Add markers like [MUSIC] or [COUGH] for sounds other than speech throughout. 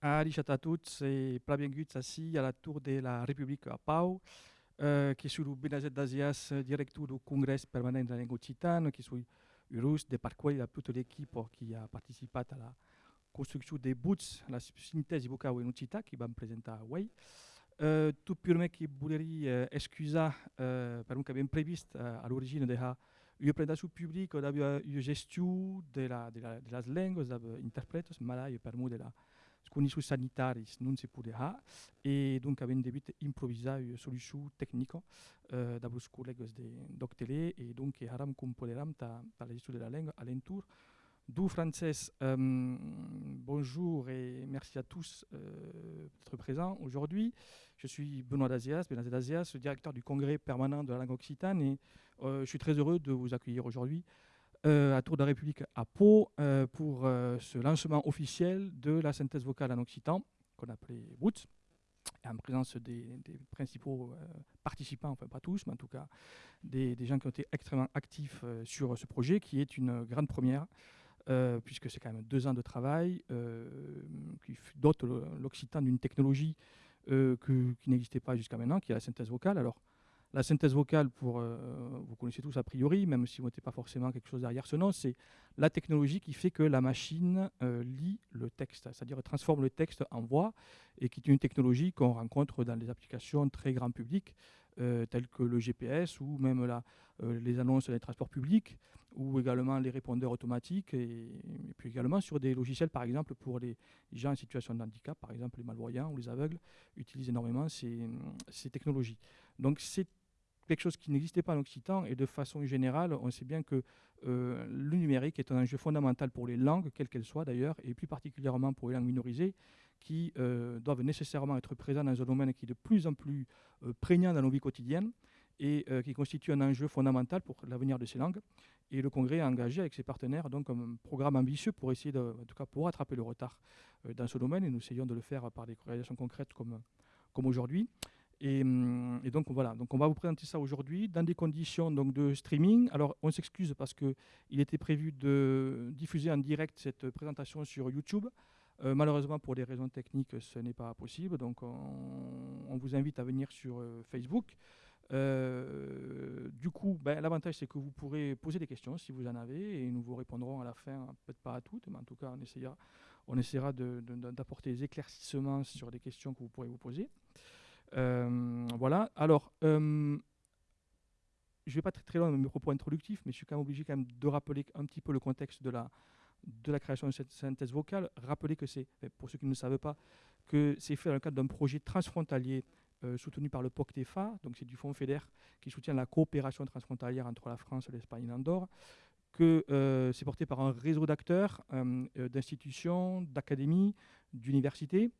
Ali Chatatout et Plabiengut assis à la tour de la République à Pau, euh, qui sur le Benazet d'Asias, directeur du congrès permanent de la langue occitane, qui est Urus, de par quoi il y a toute l'équipe qui a participé à la construction des boots, la synthèse du en Occitane, qui va me présenter à Way. Euh, tout purement qui voulait euh, excuser, euh, par avait prévu euh, à l'origine de la une présentation publique, on a une gestion de la, de la, de las langues, on a interprètes, malais, per de la conditions sanitaires non se pouvait et donc avem debut improvisar une solution technique euh, d'abord collègues de d'Octélé et donc haram componeram ta, ta la gestion de la langue à l'entour du français. Euh, bonjour et merci à tous euh, d'être présents aujourd'hui. Je suis Benoît Dazias, Benoît Dazias, directeur du congrès permanent de la langue occitane et euh, je suis très heureux de vous accueillir aujourd'hui à Tour de la République à Pau euh, pour euh, ce lancement officiel de la synthèse vocale en occitan, qu'on appelait Woods, en présence des, principaux euh, participants, enfin pas tous, mais en tout cas des, gens qui ont été extrêmement actifs euh, sur ce projet, qui est une grande première, euh, puisque c'est quand même deux ans de travail, euh, qui dote l'occitan d'une technologie euh, qui n'existait pas jusqu'à maintenant, qui est la synthèse vocale. Alors, la synthèse vocale, euh, vous connaissez tous a priori, même si vous n'êtes pas forcément quelque chose derrière ce nom, c'est la technologie qui fait que la machine euh, lit le texte, c'est-à-dire transforme le texte en voix, et qui est une technologie qu'on rencontre dans des applications très grand public, euh, telles que le GPS ou même les annonces des transports publics, ou également les répondeurs automatiques, et, et puis également sur des logiciels, par exemple, pour les gens en situation de handicap, par exemple les malvoyants ou les aveugles, utilisent énormément ces, ces technologies. Donc c'est quelque chose qui n'existait pas en Occitan et de façon générale, on sait bien que euh, le numérique est un enjeu fondamental pour les langues, quelles qu'elles soient d'ailleurs, et plus particulièrement pour les langues minorisées, qui euh, doivent nécessairement être présentes dans un domaine qui est de plus en plus euh, prégnant dans nos vies quotidiennes et euh, qui constitue un enjeu fondamental pour l'avenir de ces langues. Et le Congrès a engagé avec ses partenaires donc un programme ambitieux pour essayer, de, en tout cas pour rattraper le retard dans ce domaine, et nous essayons de le faire par des réalisations concrètes comme, comme aujourd'hui. Et, hum, et donc voilà, donc on va vous présenter ça aujourd'hui dans des conditions donc de streaming. Alors on s'excuse parce que il était prévu de diffuser en direct cette présentation sur YouTube. Euh, malheureusement pour des raisons techniques, ce n'est pas possible. Donc on, vous invite à venir sur euh, Facebook. Euh, du coup, ben, l'avantage c'est que vous pourrez poser des questions si vous en avez et nous vous répondrons à la fin, peut-être pas à toutes, mais en tout cas on essaiera, on essaiera d'apporter des éclaircissements sur des questions que vous pourrez vous poser. Euh, voilà. Alors, euh, je ne vais pas très très loin dans mes propos introductifs, mais je suis quand même obligé quand même de rappeler un petit peu le contexte de la, de la création de cette synthèse vocale. Rappeler que c'est, pour ceux qui ne le savent pas, que c'est fait dans le cadre d'un projet transfrontalier euh, soutenu par le POCTEFA, donc c'est du Fonds FEDER qui soutient la coopération transfrontalière entre la France, l'Espagne et l'Andorre, que c'est porté par un réseau d'acteurs, d'institutions, d'académies, d'universités,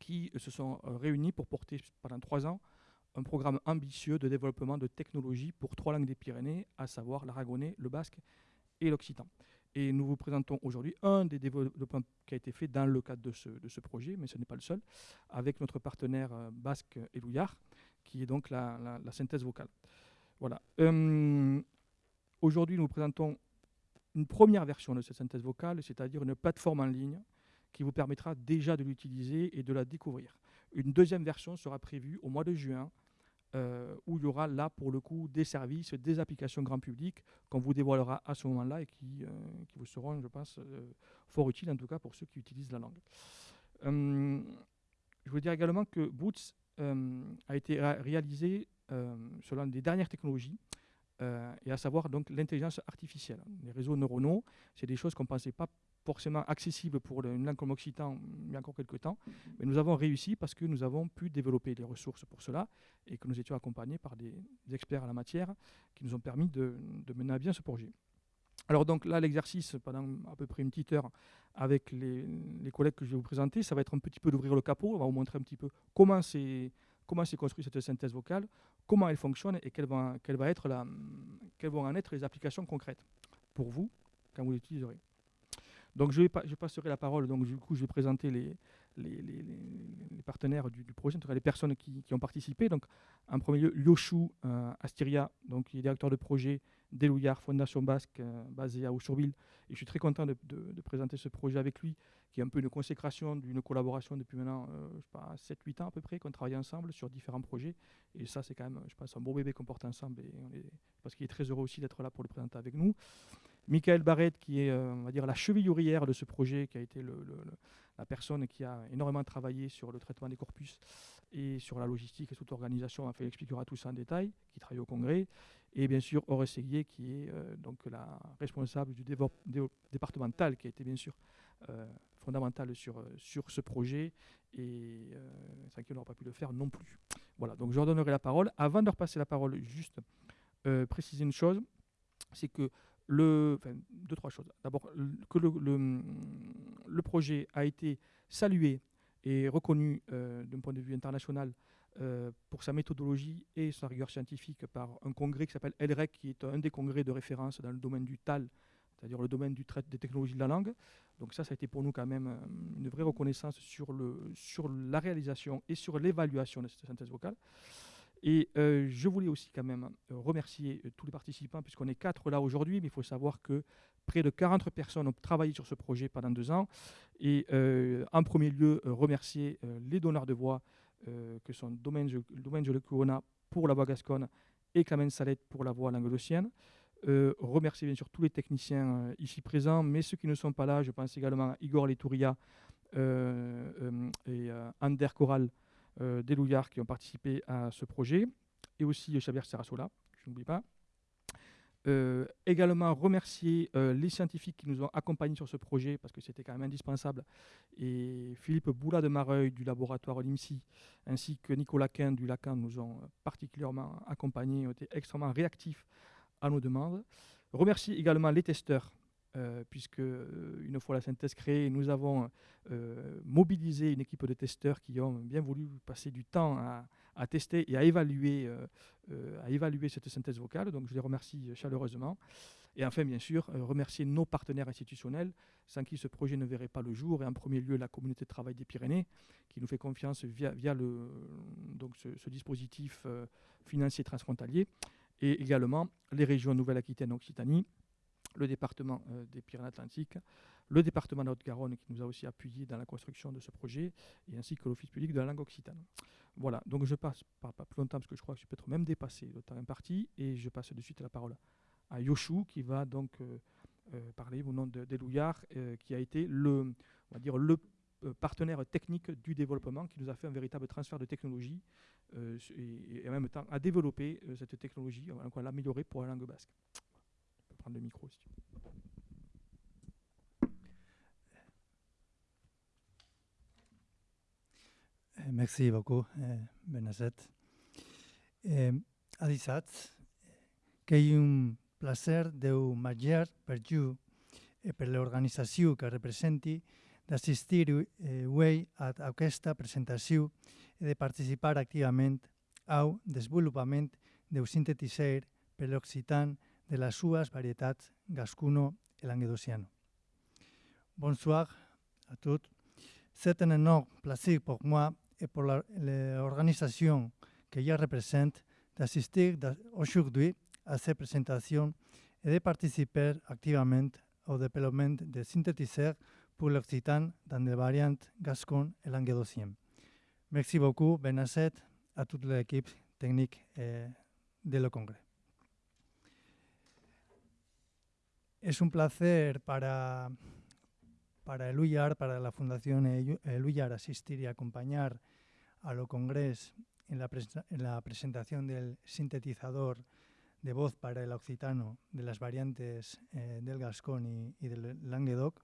qui euh, se sont euh, réunis pour porter pendant trois ans un programme ambitieux de développement de technologies pour trois langues des Pyrénées, à savoir l'aragonais, le basque et l'occitan. Et nous vous présentons aujourd'hui un des développements qui a été fait dans le cadre de ce, projet, mais ce n'est pas le seul, avec notre partenaire euh, basque Elouillard, qui est donc la, synthèse vocale. Voilà. Aujourd'hui, nous vous présentons une première version de cette synthèse vocale, c'est-à-dire une plateforme en ligne qui vous permettra déjà de l'utiliser et de la découvrir. Une deuxième version sera prévue au mois de juin, euh, où il y aura là, pour le coup, des services, des applications grand public qu'on vous dévoilera à ce moment-là et qui, euh, qui vous seront, je pense, euh, fort utiles, en tout cas pour ceux qui utilisent la langue. Je veux dire également que Boots a été ré- réalisé selon les dernières technologies, et à savoir donc l'intelligence artificielle. Les réseaux neuronaux, c'est des choses qu'on ne pensait pas forcément accessibles pour une langue comme l'occitan il y a encore quelques temps, mais nous avons réussi parce que nous avons pu développer des ressources pour cela et que nous étions accompagnés par des, experts en la matière qui nous ont permis de, mener à bien ce projet. Alors donc là, l'exercice pendant à peu près une petite heure avec les, les collègues que je vais vous présenter, ça va être un petit peu d'ouvrir le capot, on va vous montrer un petit peu comment c'est comment c'est construit cette synthèse vocale, comment elle fonctionne et quelles vont en être les applications concrètes pour vous quand vous l'utiliserez. Donc je, passerai la parole, donc du coup je vais présenter les, partenaires du, projet, en tout cas les personnes qui, ont participé. Donc en premier lieu, Yoshou euh, Astiria, donc qui est directeur de projet d'Elouillard Fondation Basque, euh, basé à Aussurville. Et je suis très content de, présenter ce projet avec lui, qui est un peu une consécration d'une collaboration depuis maintenant, euh, je sais pas, 7-8 ans à peu près, qu'on travaille ensemble sur différents projets. Et ça, c'est quand même, je pense, un beau bébé qu'on porte ensemble. Et parce qu'il est très heureux aussi d'être là pour le présenter avec nous. Michael Barrett, qui est, euh, on va dire, la cheville ouvrière de ce projet, qui a été la personne qui a énormément travaillé sur le traitement des corpus et sur la logistique et toute l'organisation. Enfin, il expliquera tout ça en détail, qui travaille au Congrès. Et bien sûr, Horace Seguier, qui est euh, donc la responsable du départemental, qui a été bien sûr euh, fondamental sur, euh, sur ce projet et euh, sans qu'il n'aura pas pu le faire non plus. Voilà, donc je leur donnerai la parole. Avant de repasser la parole, juste préciser une chose, c'est que deux, trois choses. D'abord, que le, projet a été salué et reconnu d'un point de vue international pour sa méthodologie et sa rigueur scientifique par un congrès qui s'appelle ELREC, qui est un des congrès de référence dans le domaine du TAL, c'est-à-dire le domaine du trait des technologies de la langue. Donc ça, ça a été pour nous quand même euh, une vraie reconnaissance sur la réalisation et sur l'évaluation de cette synthèse vocale. Et euh, je voulais aussi quand même euh, remercier tous les participants, puisqu'on est quatre là aujourd'hui, mais il faut savoir que près de 40 personnes ont travaillé sur ce projet pendant deux ans. Et en premier lieu, remercier les donneurs de voix, que sont Domaine Le Corona pour la voix gasconne et Clément Salette pour la voix languedocienne. Euh, remercier bien sûr tous les techniciens euh, ici présents, mais ceux qui ne sont pas là, je pense également à Igor Letouria euh, et Ander Corral des qui ont participé à ce projet, et aussi Xavier Sarasola, je n'oublie pas. également remercier les scientifiques qui nous ont accompagnés sur ce projet parce que c'était quand même indispensable et Philippe Boula de Mareuil du laboratoire LIMSI ainsi que Nicolas Quin du Lacan nous ont particulièrement accompagnés, ont été extrêmement réactifs à nos demandes. Remercie également les testeurs, euh, puisque euh, une fois la synthèse créée, nous avons euh, mobilisé une équipe de testeurs qui ont bien voulu passer du temps à, tester et à évaluer, cette synthèse vocale. Donc je les remercie chaleureusement. Et enfin, bien sûr, remercier nos partenaires institutionnels, sans qui ce projet ne verrait pas le jour. Et en premier lieu, la communauté de travail des Pyrénées, qui nous fait confiance via, ce, ce dispositif financier transfrontalier et également les régions Nouvelle-Aquitaine, Occitanie, le département euh, des Pyrénées-Atlantiques, le département de Haute-Garonne qui nous a aussi appuyé dans la construction de ce projet, et ainsi que l'Office public de la langue occitane. Voilà, donc je passe pas, plus longtemps parce que je crois que je peux être même dépassé le temps imparti, et je passe de suite la parole à Yoshu qui va donc euh, euh, parler au nom d'Elouillard, qui a été le, partenaire technique du développement qui nous a fait un véritable transfert de technologie et, en même temps à développer euh, cette technologie, on va l'améliorer pour la langue basque. Prendre le micro si tu veux. Eh, merci beaucoup, eh, Benazet. Eh, adisat, que és un placer de major per tu i per l'organització que representi d'assistir eh, a aquesta presentació i de participar activament au desenvolupament del sintetitzar per l'occitan de sues varietats gascuno i languedociano. Bonsoir a tots. C'est un énorme plaisir pour moi et pour l'organisation que je représente d'assister aujourd'hui à cette présentation et de participer activement au développement de synthétiseurs pour l'occitan dans les variantes gascon et languedocien. Merci beaucoup, Benasset, a toute l'équipe technique eh, de le Congrès. Es un placer para, para Eluyar, para la Fundación Eluyar, asistir y acompañar a lo Congrés en la, en la presentación del sintetizador de voz para el occitano de las variantes eh, del Gascón y, y, del Languedoc.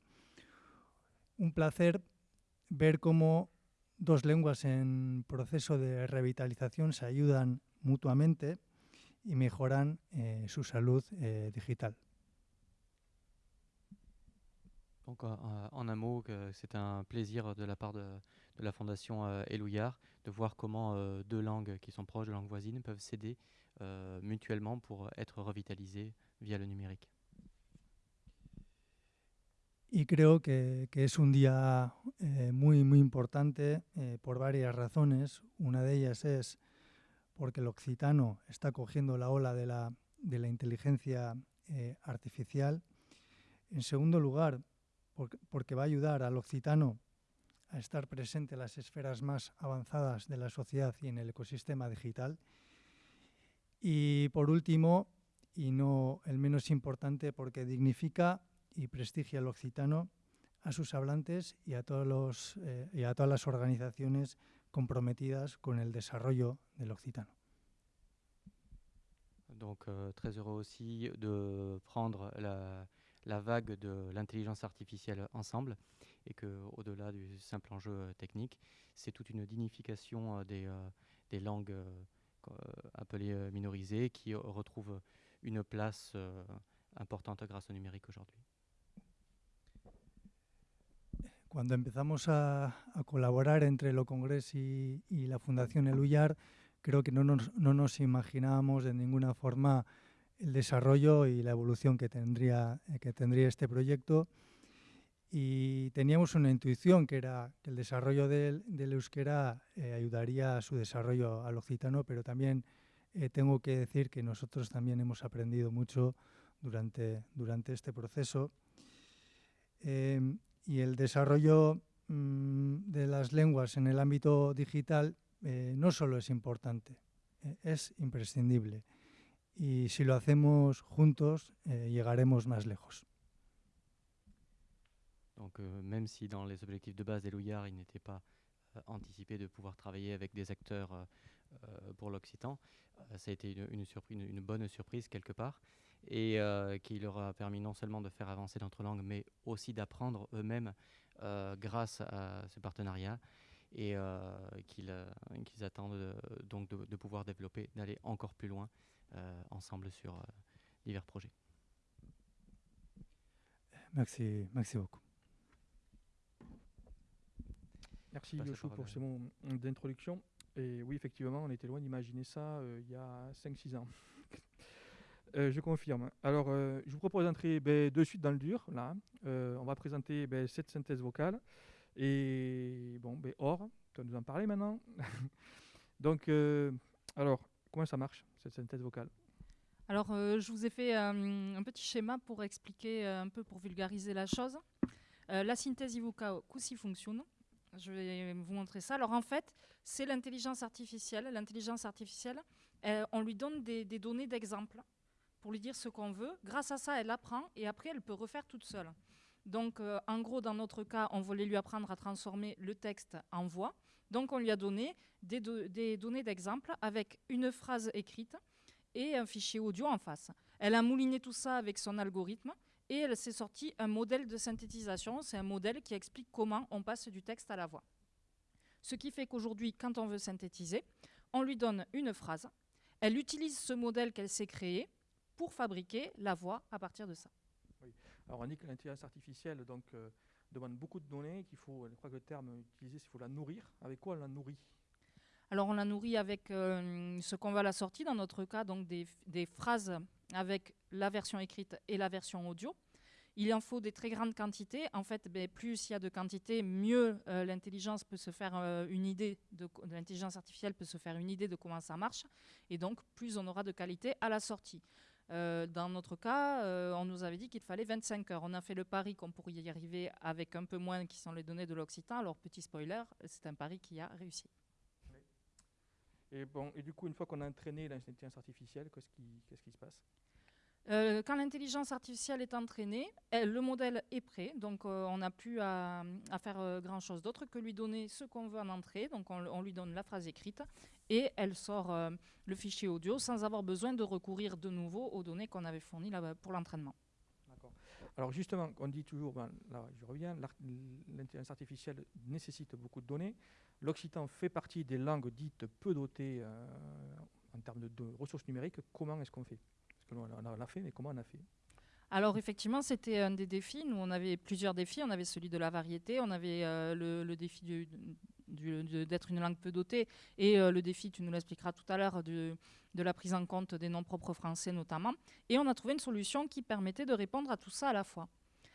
Un placer ver cómo dos lenguas en proceso de revitalización se ayudan mutuamente y mejoran eh, su salud eh, digital. Donc, euh, en un mot, c'est un plaisir de la part de, de la Fondation euh, Elouillard de voir comment euh, deux langues qui sont proches de langues voisines peuvent s'aider mutuellement pour être revitalisées via le numérique. Y creo que, es un día eh, muy, muy importante eh, por varias razones. Una de ellas es porque el occitano está cogiendo la ola de la, de la inteligencia eh, artificial. En segundo lugar, porque, va a ayudar al occitano a estar presente en las esferas más avanzadas de la sociedad y en el ecosistema digital. Y por último, y no el menos importante, porque dignifica y prestigia al occitano, a sus hablantes y a, todos los, eh, y a todas las organizaciones comprometidas con el desarrollo del occitano. Donc euh, très heureux aussi de prendre la, la vague de l'intelligence artificielle ensemble et que au-delà du simple enjeu euh, technique, c'est toute une dignification euh, des, euh, des langues appelées minorisées qui retrouvent une place importante grâce au numérique aujourd'hui. Cuando empezamos a, a, colaborar entre lo Congres y, la Fundación Eluyar, creo que no nos, no nos imaginábamos de ninguna forma el desarrollo y la evolución que tendría, eh, que tendría este proyecto. Y teníamos una intuición que era que el desarrollo del, euskera eh, ayudaría a su desarrollo al occitano, pero también eh, tengo que decir que nosotros también hemos aprendido mucho durante, durante este proceso. Em, y el desarrollo mm, de las lenguas en el ámbito digital no solo es importante, es imprescindible. Y si lo hacemos juntos, eh, llegaremos más lejos. Donc euh, même si dans les objectifs de base des Louillards, il n'était pas euh, anticipé de pouvoir travailler avec des acteurs euh, pour l'Occitan, ça a été une, bonne surprise quelque part et qui leur a permis non seulement de faire avancer notre langue, mais aussi d'apprendre eux-mêmes grâce à ce partenariat et qu'ils qu attendent donc de, pouvoir développer, d'aller encore plus loin ensemble sur euh, divers projets. Merci, merci beaucoup. Merci Yoshua pour ce mot d'introduction. Et oui, effectivement, on était loin d'imaginer ça euh, il y a 5-6 ans. [LAUGHS] euh, je confirme. Alors, euh, je vous propose d'entrer ben, de suite dans le dur. Là, euh, on va présenter ben, cette synthèse vocale. Et bon, ben, Or, tu vas nous en parler maintenant. [LAUGHS] Donc, euh, alors, comment ça marche cette synthèse vocale? Alors, euh, je vous ai fait euh, un petit schéma pour expliquer euh, un peu, pour vulgariser la chose. La synthèse vocale, così fonctionne. Je vais vous montrer ça. Alors, en fait, c'est l'intelligence artificielle. L'intelligence artificielle, elle, on lui donne des, données d'exemple pour lui dire ce qu'on veut. Grâce à ça, elle apprend et après, elle peut refaire toute seule. Donc, en gros, dans notre cas, on voulait lui apprendre à transformer le texte en voix. Donc, on lui a donné des, do des données d'exemple avec une phrase écrite et un fichier audio en face. Elle a mouliné tout ça avec son algorithme et elle s'est sorti un modèle de synthétisation. C'est un modèle qui explique comment on passe du texte à la voix. Ce qui fait qu'aujourd'hui, quand on veut synthétiser, on lui donne une phrase. Elle utilise ce modèle qu'elle s'est créé pour fabriquer la voix à partir de ça. Alors on dit que l'intelligence artificielle euh, demande beaucoup de données, qu'il faut, je crois que le terme utilisé, c'est qu'il faut la nourrir. Avec quoi on la nourrit? Alors on la nourrit avec euh, ce qu'on va la sortir, dans notre cas, donc des, phrases avec la version écrite et la version audio. Il en faut des très grandes quantités. En fait, ben, plus il y a de quantités, mieux euh, l'intelligence peut se faire euh, une idée, de l'intelligence artificielle peut se faire une idée de comment ça marche. Et donc, plus on aura de qualité à la sortie. Euh, dans notre cas, euh, on nous avait dit qu'il fallait 25 heures. On a fait le pari qu'on pourrait y arriver avec un peu moins qui sont les données de l'Occitan. Alors, petit spoiler, c'est un pari qui a réussi. Et, bon, et du coup, une fois qu'on a entraîné l'intelligence artificielle, qu'est-ce qui se passe? Euh, quand l'intelligence artificielle est entraînée, le modèle est prêt, donc euh, on n'a plus à, faire euh, grand-chose d'autre que lui donner ce qu'on veut en entrée, donc on, lui donne la phrase écrite, et elle sort le fichier audio sans avoir besoin de recourir de nouveau aux données qu'on avait fournies pour l'entraînement. Alors justement, on dit toujours, ben, là je reviens, l'intelligence artificielle nécessite beaucoup de données. L'occitan fait partie des langues dites peu dotées en termes de, ressources numériques. Comment est-ce qu'on fait? Que on l'a fait, mais comment on a fait? Alors effectivement, c'était un des défis. Nous, on avait plusieurs défis. On avait celui de la variété, on avait euh, le, défi d'être une langue peu dotée et euh, le défi, tu nous l'expliqueras tout à l'heure, de, de, la prise en compte des noms propres français notamment. Et on a trouvé une solution qui permettait de répondre à tout ça à la fois.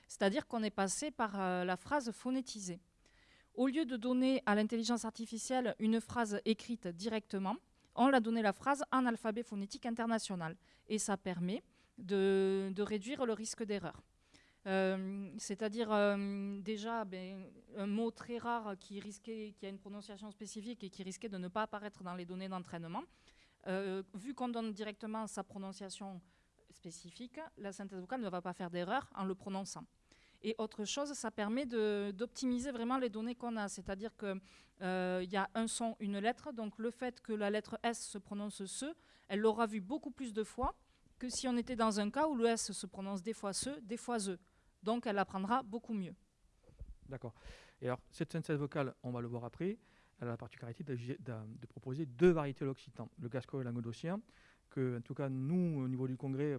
C'est-à-dire qu'on est passé par euh, la phrase phonétisée. Au lieu de donner à l'intelligence artificielle une phrase écrite directement, on l'a donné la phrase en alphabet phonétique international. Et ça permet de, réduire le risque d'erreur. C'est-à-dire déjà ben, un mot très rare qui, risquait, qui a une prononciation spécifique et qui risquait de ne pas apparaître dans les données d'entraînement. vu qu'on donne directement sa prononciation spécifique, la synthèse vocale ne va pas faire d'erreur en le prononçant. Et autre chose, ça permet d'optimiser vraiment les données qu'on a. C'est-à-dire qu'il euh, y a un son, une lettre. Donc le fait que la lettre S se prononce ce, elle l'aura vu beaucoup plus de fois que si on était dans un cas où le S se prononce des fois ce, des fois ze. Donc elle apprendra beaucoup mieux. D'accord. Et alors, cette synthèse vocale, on va le voir après, elle a la particularité de, proposer deux variétés de l'occitan, le gascon et l'anguedocien, que, en tout cas, nous, au niveau du congrès,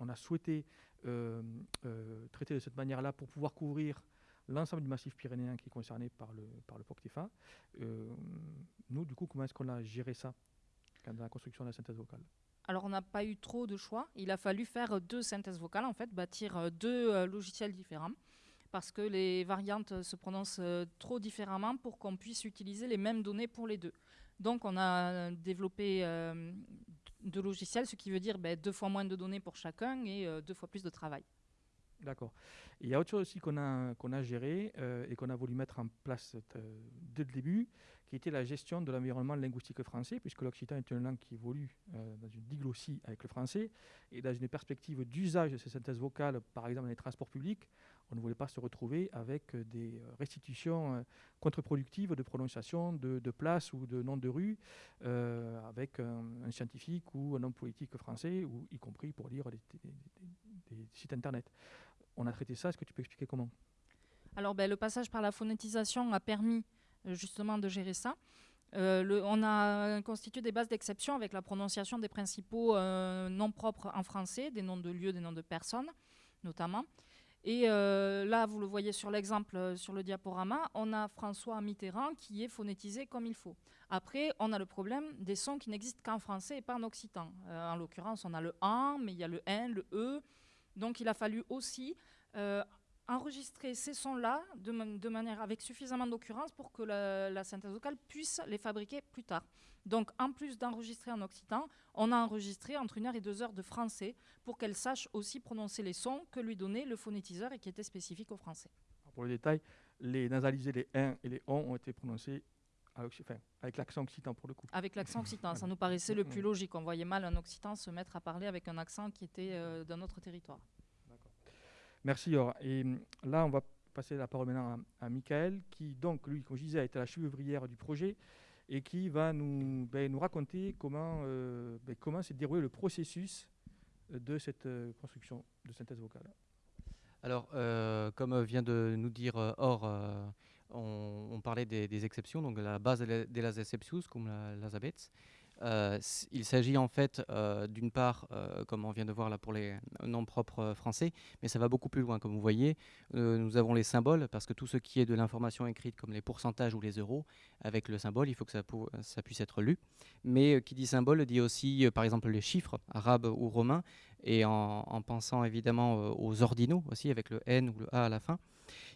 on a souhaité euh, euh, traiter de cette manière-là pour pouvoir couvrir l'ensemble du massif pyrénéen qui est concerné par le, par le. Euh, nous, du coup, comment est-ce qu'on a géré ça dans la construction de la synthèse vocale? Alors, on n'a pas eu trop de choix. Il a fallu faire deux synthèses vocales, en fait, bâtir deux logiciels différents, parce que les variantes se prononcent trop différemment pour qu'on puisse utiliser les mêmes données pour les deux. Donc, on a développé de logiciels, ce qui veut dire ben, deux fois moins de données pour chacun et euh, deux fois plus de travail. D'accord. Il y a autre chose aussi qu'on a, qu'on a géré euh, et qu'on a voulu mettre en place euh, dès le début, qui était la gestion de l'environnement linguistique français, puisque l'occitan est une langue qui évolue dans une diglossie avec le français, et dans une perspective d'usage de ces synthèses vocales, par exemple dans les transports publics, on ne voulait pas se retrouver avec euh, des euh, restitutions euh, contre-productives de prononciation de, de places ou de noms de rues avec un, scientifique ou un homme politique français, ou y compris pour lire des, sites internet. On a traité ça, est-ce que tu peux expliquer comment? Alors ben, le passage par la phonétisation a permis justement de gérer ça. on a constitué des bases d'exception avec la prononciation des principaux noms propres en français, des noms de lieux, des noms de personnes notamment. Et euh, là, vous le voyez sur l'exemple euh, sur le diaporama, on a François Mitterrand qui est phonétisé comme il faut. Après, on a le problème des sons qui n'existent qu'en français et pas en occitan. Euh, en l'occurrence, on a le AN, mais il y a le N, le E. Donc il a fallu aussi enregistrer ces sons-là de, manière avec suffisamment d'occurrence pour que la, synthèse vocale puisse les fabriquer plus tard. Donc, en plus d'enregistrer en occitan, on a enregistré entre une heure et deux heures de français pour qu'elle sache aussi prononcer les sons que lui donnait le phonétiseur et qui étaient spécifiques au français. Pour le détail, les nasalisés, les 1 et les on ont été prononcés avec l'accent occitan pour le coup. Avec l'accent occitan, ça nous paraissait le plus logique. On voyait mal un occitan se mettre à parler avec un accent qui était euh, d'un autre territoire. Merci Yor. Et hum, là, on va passer la parole maintenant à, Michael, qui donc, lui, comme je disais, a été la chevrière du projet et qui va nous, ben, nous raconter comment, euh, ben, comment s'est déroulé le processus de cette euh, construction de synthèse vocale. Alors, euh, comme vient de nous dire Or, on, parlait des, exceptions, donc la base des exceptions, comme la, la euh, il s'agit en fait euh, d'une part, euh, comme on vient de voir là pour les noms propres français, mais ça va beaucoup plus loin. Comme vous voyez, nous avons les symboles, parce que tout ce qui est de l'information écrite, comme les pourcentages ou les euros, avec le symbole, il faut que ça, ça puisse être lu. Mais qui dit symbole dit aussi, par exemple, les chiffres arabes ou romains, et en, en pensant évidemment aux ordinaux aussi, avec le N ou le A à la fin.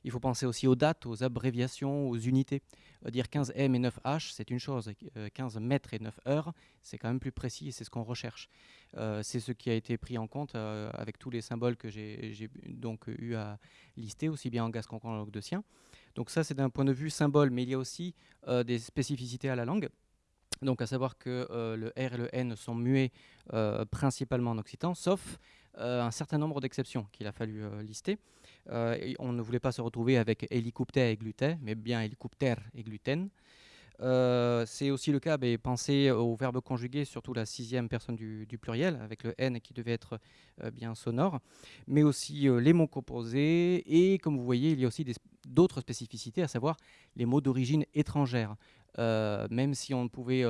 Il faut penser aussi aux dates, aux abréviations, aux unités. Euh, dire 15 M et 9 H, c'est une chose. 15 euh, mètres et 9 heures, c'est quand même plus précis et c'est ce qu'on recherche. Euh, c'est ce qui a été pris en compte avec tous les symboles que j'ai donc eu à lister, aussi bien en gascon qu'en langue de sien. Donc ça, c'est d'un point de vue symbole, mais il y a aussi des spécificités à la langue. Donc à savoir que le R et le N sont muets principalement en occitan, sauf un certain nombre d'exceptions qu'il a fallu lister. Euh, on ne voulait pas se retrouver avec hélicoptère et gluten, mais bien hélicoptère et gluten. Euh, c'est aussi le cas, mais pensez au verbe conjugué, surtout la sixième personne du, pluriel, avec le N qui devait être euh, bien sonore, mais aussi les mots composés, et comme vous voyez, il y a aussi d'autres spécificités, à savoir les mots d'origine étrangère. Même si on pouvait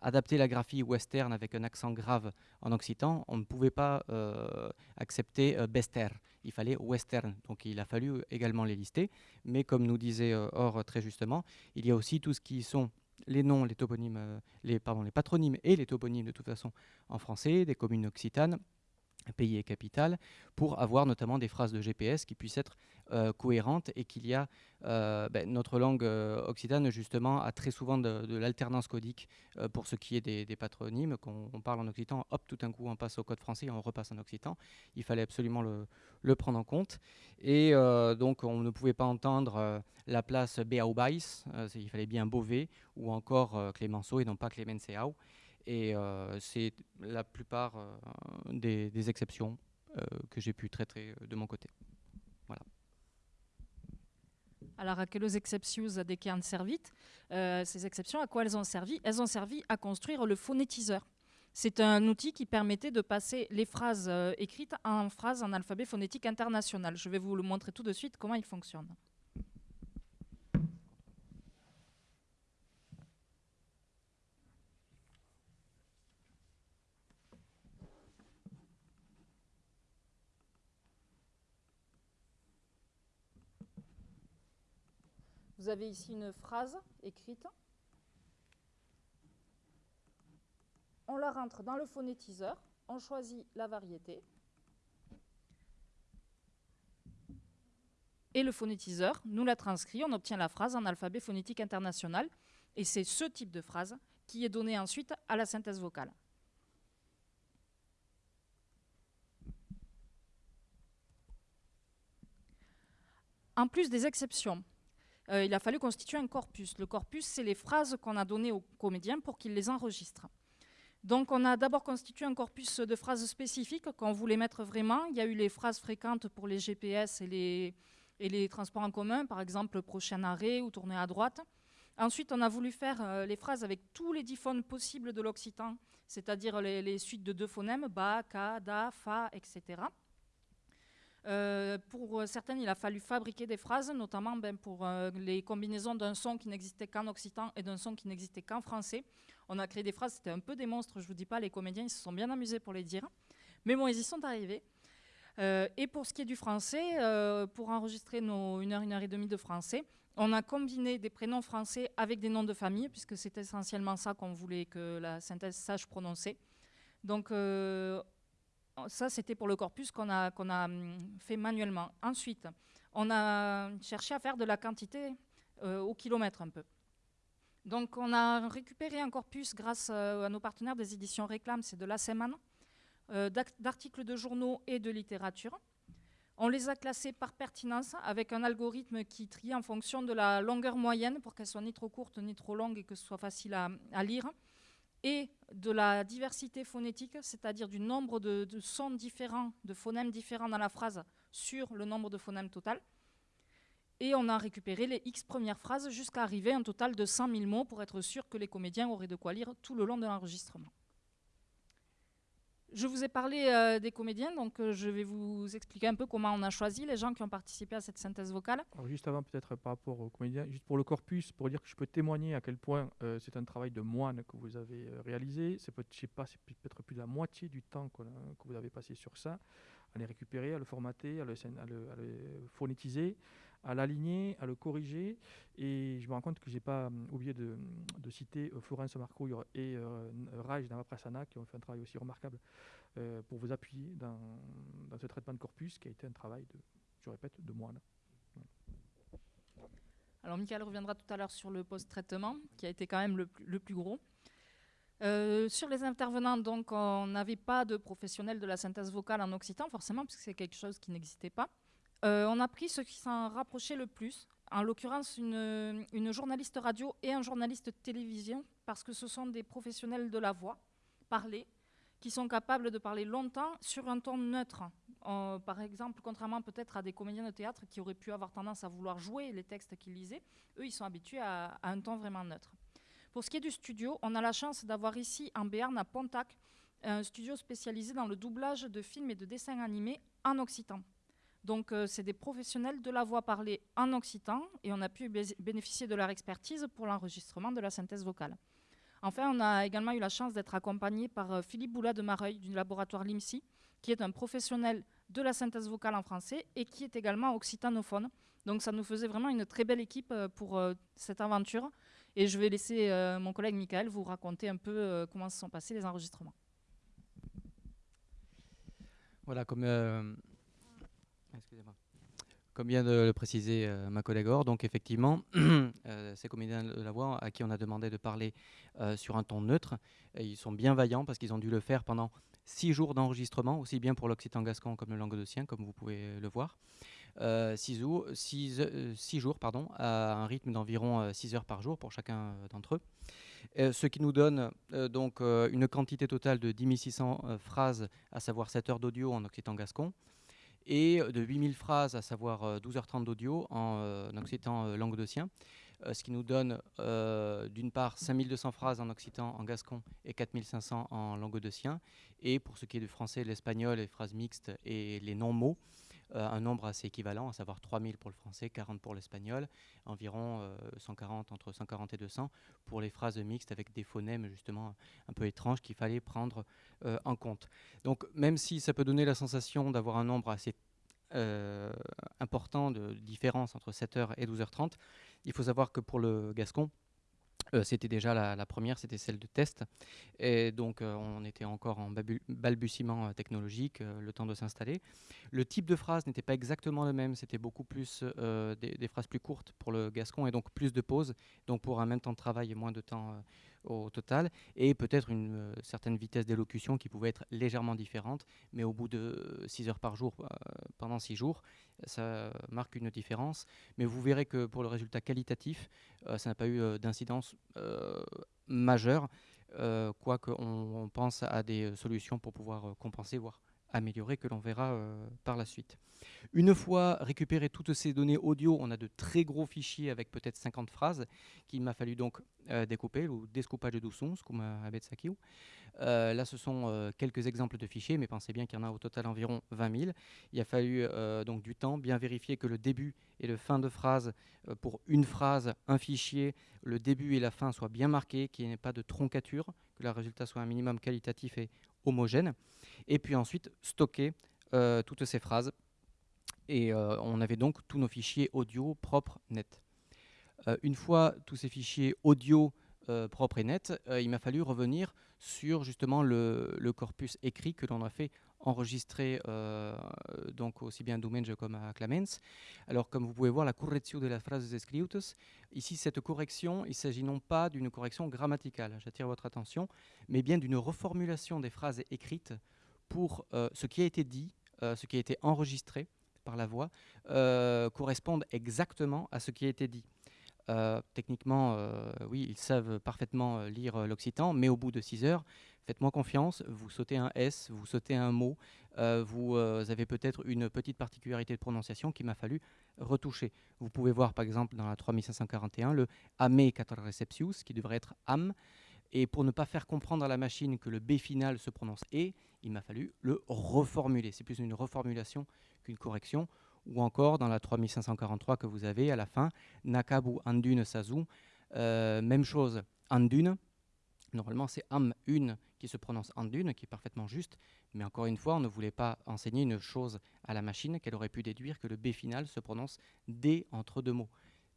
adapter la graphie western avec un accent grave en occitan, on ne pouvait pas accepter bester il fallait western. Donc il a fallu également les lister. Mais comme nous disait euh, Or très justement, il y a aussi tout ce qui sont les noms, les toponymes, euh, les, pardon, les patronymes et les toponymes de toute façon en français, des communes occitanes, pays et capitales, pour avoir notamment des phrases de GPS qui puissent être euh, cohérentes et qu'il y a euh, ben, notre langue euh, occitane justement a très souvent de, l'alternance codique pour ce qui est des, patronymes. Quand on parle en occitan, hop, tout d'un coup on passe au code français et on repasse en occitan. Il fallait absolument le, prendre en compte. Et donc on ne pouvait pas entendre la place Beaubais, il fallait bien Beauvais ou encore Clémenceau et non pas Clemenceau. Et euh, c'est la plupart euh, des, exceptions euh, que j'ai pu traiter de mon côté. Voilà. Alors, à quelles exceptions des qui servi Ces exceptions, à quoi elles ont servi? Elles ont servi à construire le phonétiseur. C'est un outil qui permettait de passer les phrases écrites en phrases en alphabet phonétique international. Je vais vous le montrer tout de suite comment il fonctionne. Vous avez ici une phrase écrite. On la rentre dans le phonétiseur, on choisit la variété. Et le phonétiseur nous la transcrit, on obtient la phrase en alphabet phonétique international. Et c'est ce type de phrase qui est donné ensuite à la synthèse vocale. En plus des exceptions, euh, il a fallu constituer un corpus. Le corpus, c'est les phrases qu'on a données aux comédiens pour qu'ils les enregistrent. Donc on a d'abord constitué un corpus de phrases spécifiques qu'on voulait mettre vraiment. Il y a eu les phrases fréquentes pour les GPS et les, transports en commun, par exemple prochain arrêt ou tourner à droite. Ensuite, on a voulu faire euh, les phrases avec tous les diphones possibles de l'occitan, c'est-à-dire les, les, suites de deux phonèmes, ba, ka, da, fa, etc. Euh, pour euh, certaines, il a fallu fabriquer des phrases, notamment ben, pour euh, les combinaisons d'un son qui n'existait qu'en occitan et d'un son qui n'existait qu'en français. On a créé des phrases, c'était un peu des monstres, je ne vous dis pas, les comédiens ils se sont bien amusés pour les dire. Mais bon, ils y sont arrivés. et pour ce qui est du français, pour enregistrer nos une heure, une heure et demie de français, on a combiné des prénoms français avec des noms de famille, puisque c'est essentiellement ça qu'on voulait que la synthèse sache prononcer. Donc, ça, c'était pour le corpus qu'on a, hum, fait manuellement. Ensuite, on a cherché à faire de la quantité euh, au kilomètre un peu. Donc, on a récupéré un corpus grâce euh, à nos partenaires des éditions Réclame, c'est de la semaine, euh, d'articles de journaux et de littérature. On les a classés par pertinence avec un algorithme qui trie en fonction de la longueur moyenne pour qu'elle soit ni trop courte ni trop longue et que ce soit facile à lire et de la diversité phonétique, c'est-à-dire du nombre de, sons différents, de phonèmes différents dans la phrase sur le nombre de phonèmes total. Et on a récupéré les X premières phrases jusqu'à arriver à un total de 100 000 mots pour être sûr que les comédiens auraient de quoi lire tout le long de l'enregistrement. Je vous ai parlé euh, des comédiens, donc euh, je vais vous expliquer un peu comment on a choisi les gens qui ont participé à cette synthèse vocale. Alors juste avant, peut-être par rapport aux comédiens, juste pour le corpus, pour dire que je peux témoigner à quel point euh, c'est un travail de moine que vous avez réalisé. C'est peut, peut-être plus de la moitié du temps que vous avez passé sur ça, à les récupérer, à le formater, à le, à le phonétiser, à l'aligner, à le corriger. Et je me rends compte que je n'ai pas hum, oublié de, citer euh, Florence Marcouille et euh, Raj Navaprasana qui ont fait un travail aussi remarquable euh, pour vous appuyer dans, ce traitement de corpus qui a été un travail, de, je répète, de moine. Alors Michael reviendra tout à l'heure sur le post-traitement qui a été quand même le, plus gros. Sur les intervenants, donc, on n'avait pas de professionnels de la synthèse vocale en occitan, forcément, puisque c'est quelque chose qui n'existait pas. Euh, on a pris ce qui s'en rapprochait le plus, en l'occurrence une, journaliste radio et un journaliste télévision, parce que ce sont des professionnels de la voix parlée, qui sont capables de parler longtemps sur un ton neutre. Euh, par exemple, contrairement peut-être à des comédiens de théâtre qui auraient pu avoir tendance à vouloir jouer les textes qu'ils lisaient, eux, ils sont habitués à, à, un ton vraiment neutre. Pour ce qui est du studio, on a la chance d'avoir ici en Béarn, à Pontac, un studio spécialisé dans le doublage de films et de dessins animés en occitan. Donc, euh, c'est des professionnels de la voix parlée en occitan et on a pu bénéficier de leur expertise pour l'enregistrement de la synthèse vocale. Enfin, on a également eu la chance d'être accompagné par euh, Philippe Boulat de Mareuil du laboratoire LIMSI, qui est un professionnel de la synthèse vocale en français et qui est également occitanophone. Donc, ça nous faisait vraiment une très belle équipe euh, pour cette aventure. Et je vais laisser mon collègue Michael vous raconter un peu comment se sont passés les enregistrements. Voilà, comme, comme vient de le préciser ma collègue Or, donc effectivement, [CLEARS THROAT] ces comédiens de la voix à qui on a demandé de parler sur un ton neutre, ils sont bien vaillants parce qu'ils ont dû le faire pendant six jours d'enregistrement, aussi bien pour l'occitan gascon comme le languedocien, comme vous pouvez le voir. Euh, six, jours, euh, pardon, à un rythme d'environ 6 euh, heures par jour pour chacun d'entre eux. ce qui nous donne donc une quantité totale de 10 600 phrases, à savoir 7 heures d'audio en occitan gascon, et de 8000 phrases, à savoir 12h30 d'audio en occitan languedocien. ce qui nous donne d'une part 5200 phrases en occitan, en gascon et 4500 en languedocien. Et pour ce qui est du français, l'espagnol, les phrases mixtes et les non-mots, euh, un nombre assez équivalent, à savoir 3000 pour le français, 40 pour l'espagnol, environ 140, euh, entre 140 et 200 pour les phrases mixtes avec des phonèmes justement un peu étranges qu'il fallait prendre euh, en compte. Donc même si ça peut donner la sensation d'avoir un nombre assez important de différence entre 7h et 12h30, il faut savoir que pour le gascon, euh, c'était déjà la, première, c'était celle de test. Et donc, euh, on était encore en balbutiement euh, technologique, le temps de s'installer. Le type de phrase n'était pas exactement le même, c'était beaucoup plus des, phrases plus courtes pour le gascon et donc plus de pauses. Donc, pour un même temps de travail et moins de temps au total, et peut-être une certaine vitesse d'élocution qui pouvait être légèrement différente, mais au bout de 6 heures par jour, pendant 6 jours, ça marque une différence. Mais vous verrez que pour le résultat qualitatif, euh, ça n'a pas eu d'incidence majeure, quoique on, pense à des solutions pour pouvoir compenser, voire améliorer, que l'on verra par la suite. Une fois récupéré toutes ces données audio, on a de très gros fichiers avec peut-être 50 phrases qu'il m'a fallu donc euh, découper, ou descoupage de sons, comme avec Sakiu. Euh, là, ce sont euh, quelques exemples de fichiers, mais pensez bien qu'il y en a au total environ 20 000. Il a fallu donc du temps, bien vérifier que le début et le fin de phrase, pour une phrase, un fichier, le début et la fin soient bien marqués, qu'il n'y ait pas de troncature, que le résultat soit un minimum qualitatif et homogène. Et puis ensuite, stocker toutes ces phrases et euh, on avait donc tous nos fichiers audio propres, nets. Euh, une fois tous ces fichiers audio euh, propres et nets, il m'a fallu revenir sur justement le, corpus écrit que l'on a fait enregistrer donc aussi bien à Dumenge comme à Clemens. Alors comme vous pouvez voir, la correction de la phrase escritas, ici cette correction, il s'agit non pas d'une correction grammaticale, j'attire votre attention, mais bien d'une reformulation des phrases écrites pour ce qui a été dit, ce qui a été enregistré, par la voix euh, correspondent exactement à ce qui a été dit. Euh, techniquement, euh, oui, ils savent parfaitement lire l'occitan, mais au bout de 6 heures, faites-moi confiance, vous sautez un S, vous sautez un mot, vous avez peut-être une petite particularité de prononciation qu'il m'a fallu retoucher. Vous pouvez voir par exemple dans la 3541 le ame receptius, qui devrait être am, et pour ne pas faire comprendre à la machine que le B final se prononce E, il m'a fallu le reformuler. C'est plus une reformulation qu'une correction, ou encore dans la 3543 que vous avez à la fin, Nakabu Andune Sazu, euh, même chose, Andune, normalement c'est Am une qui se prononce Andune, qui est parfaitement juste, mais encore une fois, on ne voulait pas enseigner une chose à la machine qu'elle aurait pu déduire que le B final se prononce D entre deux mots.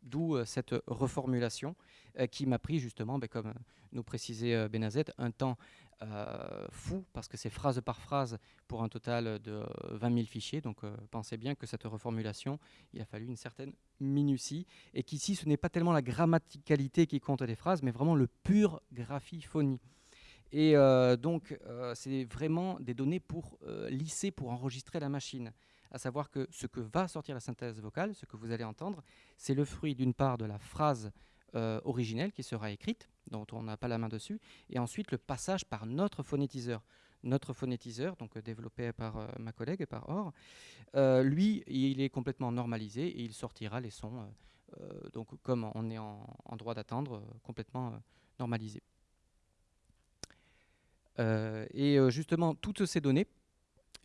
D'où euh, cette reformulation euh, qui m'a pris justement, ben, comme nous précisait Benazet, un temps euh, fou parce que c'est phrase par phrase pour un total de 20 000 fichiers. Donc euh, pensez bien que cette reformulation, il a fallu une certaine minutie et qu'ici ce n'est pas tellement la grammaticalité qui compte des phrases, mais vraiment le pur graphiphonie. Et euh, donc c'est vraiment des données pour lisser, pour enregistrer la machine à savoir que ce que va sortir la synthèse vocale, ce que vous allez entendre, c'est le fruit d'une part de la phrase euh, originelle qui sera écrite, dont on n'a pas la main dessus, et ensuite le passage par notre phonétiseur. Notre phonétiseur, donc euh, développé par euh, ma collègue et par Or, lui, il est complètement normalisé et il sortira les sons, donc comme on est en, droit d'attendre, complètement normalisé. et justement, toutes ces données,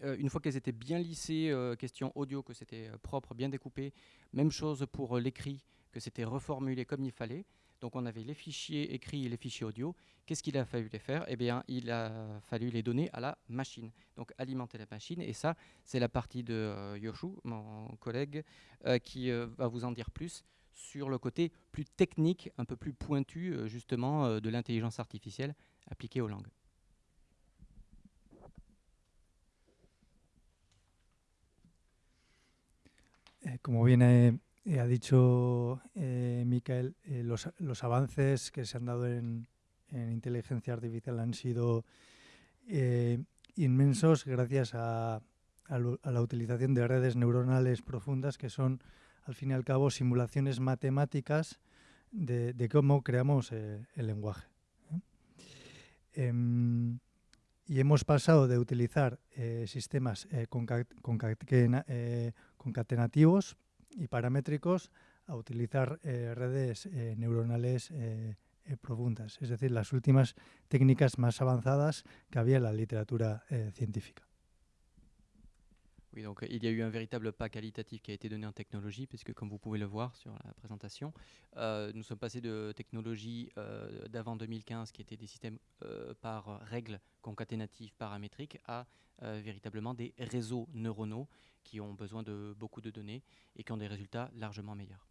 une fois qu'elles étaient bien lissées, question audio, que c'était propre, bien découpé, même chose pour l'écrit, que c'était reformulé comme il fallait. Donc on avait les fichiers écrits et les fichiers audio. Qu'est-ce qu'il a fallu les faire? Eh bien, il a fallu les donner à la machine. Donc alimenter la machine. Et ça, c'est la partie de euh, Yoshu, mon collègue, euh, qui euh, va vous en dire plus sur le côté plus technique, un peu plus pointu, justement, de l'intelligence artificielle appliquée aux langues. Eh, como bien ha dicho eh, Michael, eh, los, los, avances que se han dado en, en inteligencia artificial han sido inmensos gracias a, a, la utilización de redes neuronales profundas que son, al fin y al cabo, simulaciones matemáticas de, de cómo creamos el lenguaje. Em, y hemos pasado de utilizar eh, sistemas eh, eh, concatenativos y paramétricos a utilizar redes neuronales profundas, es decir, las últimas técnicas más avanzadas que había en la literatura científica. Oui, donc il y a eu un véritable pas qualitatif qui a été donné en technologie, puisque comme vous pouvez le voir sur la présentation, euh, nous sommes passés de technologies euh, d'avant 2015 qui étaient des systèmes euh, par règles concaténatives paramétriques à véritablement des réseaux neuronaux qui ont besoin de beaucoup de données et qui ont des résultats largement meilleurs.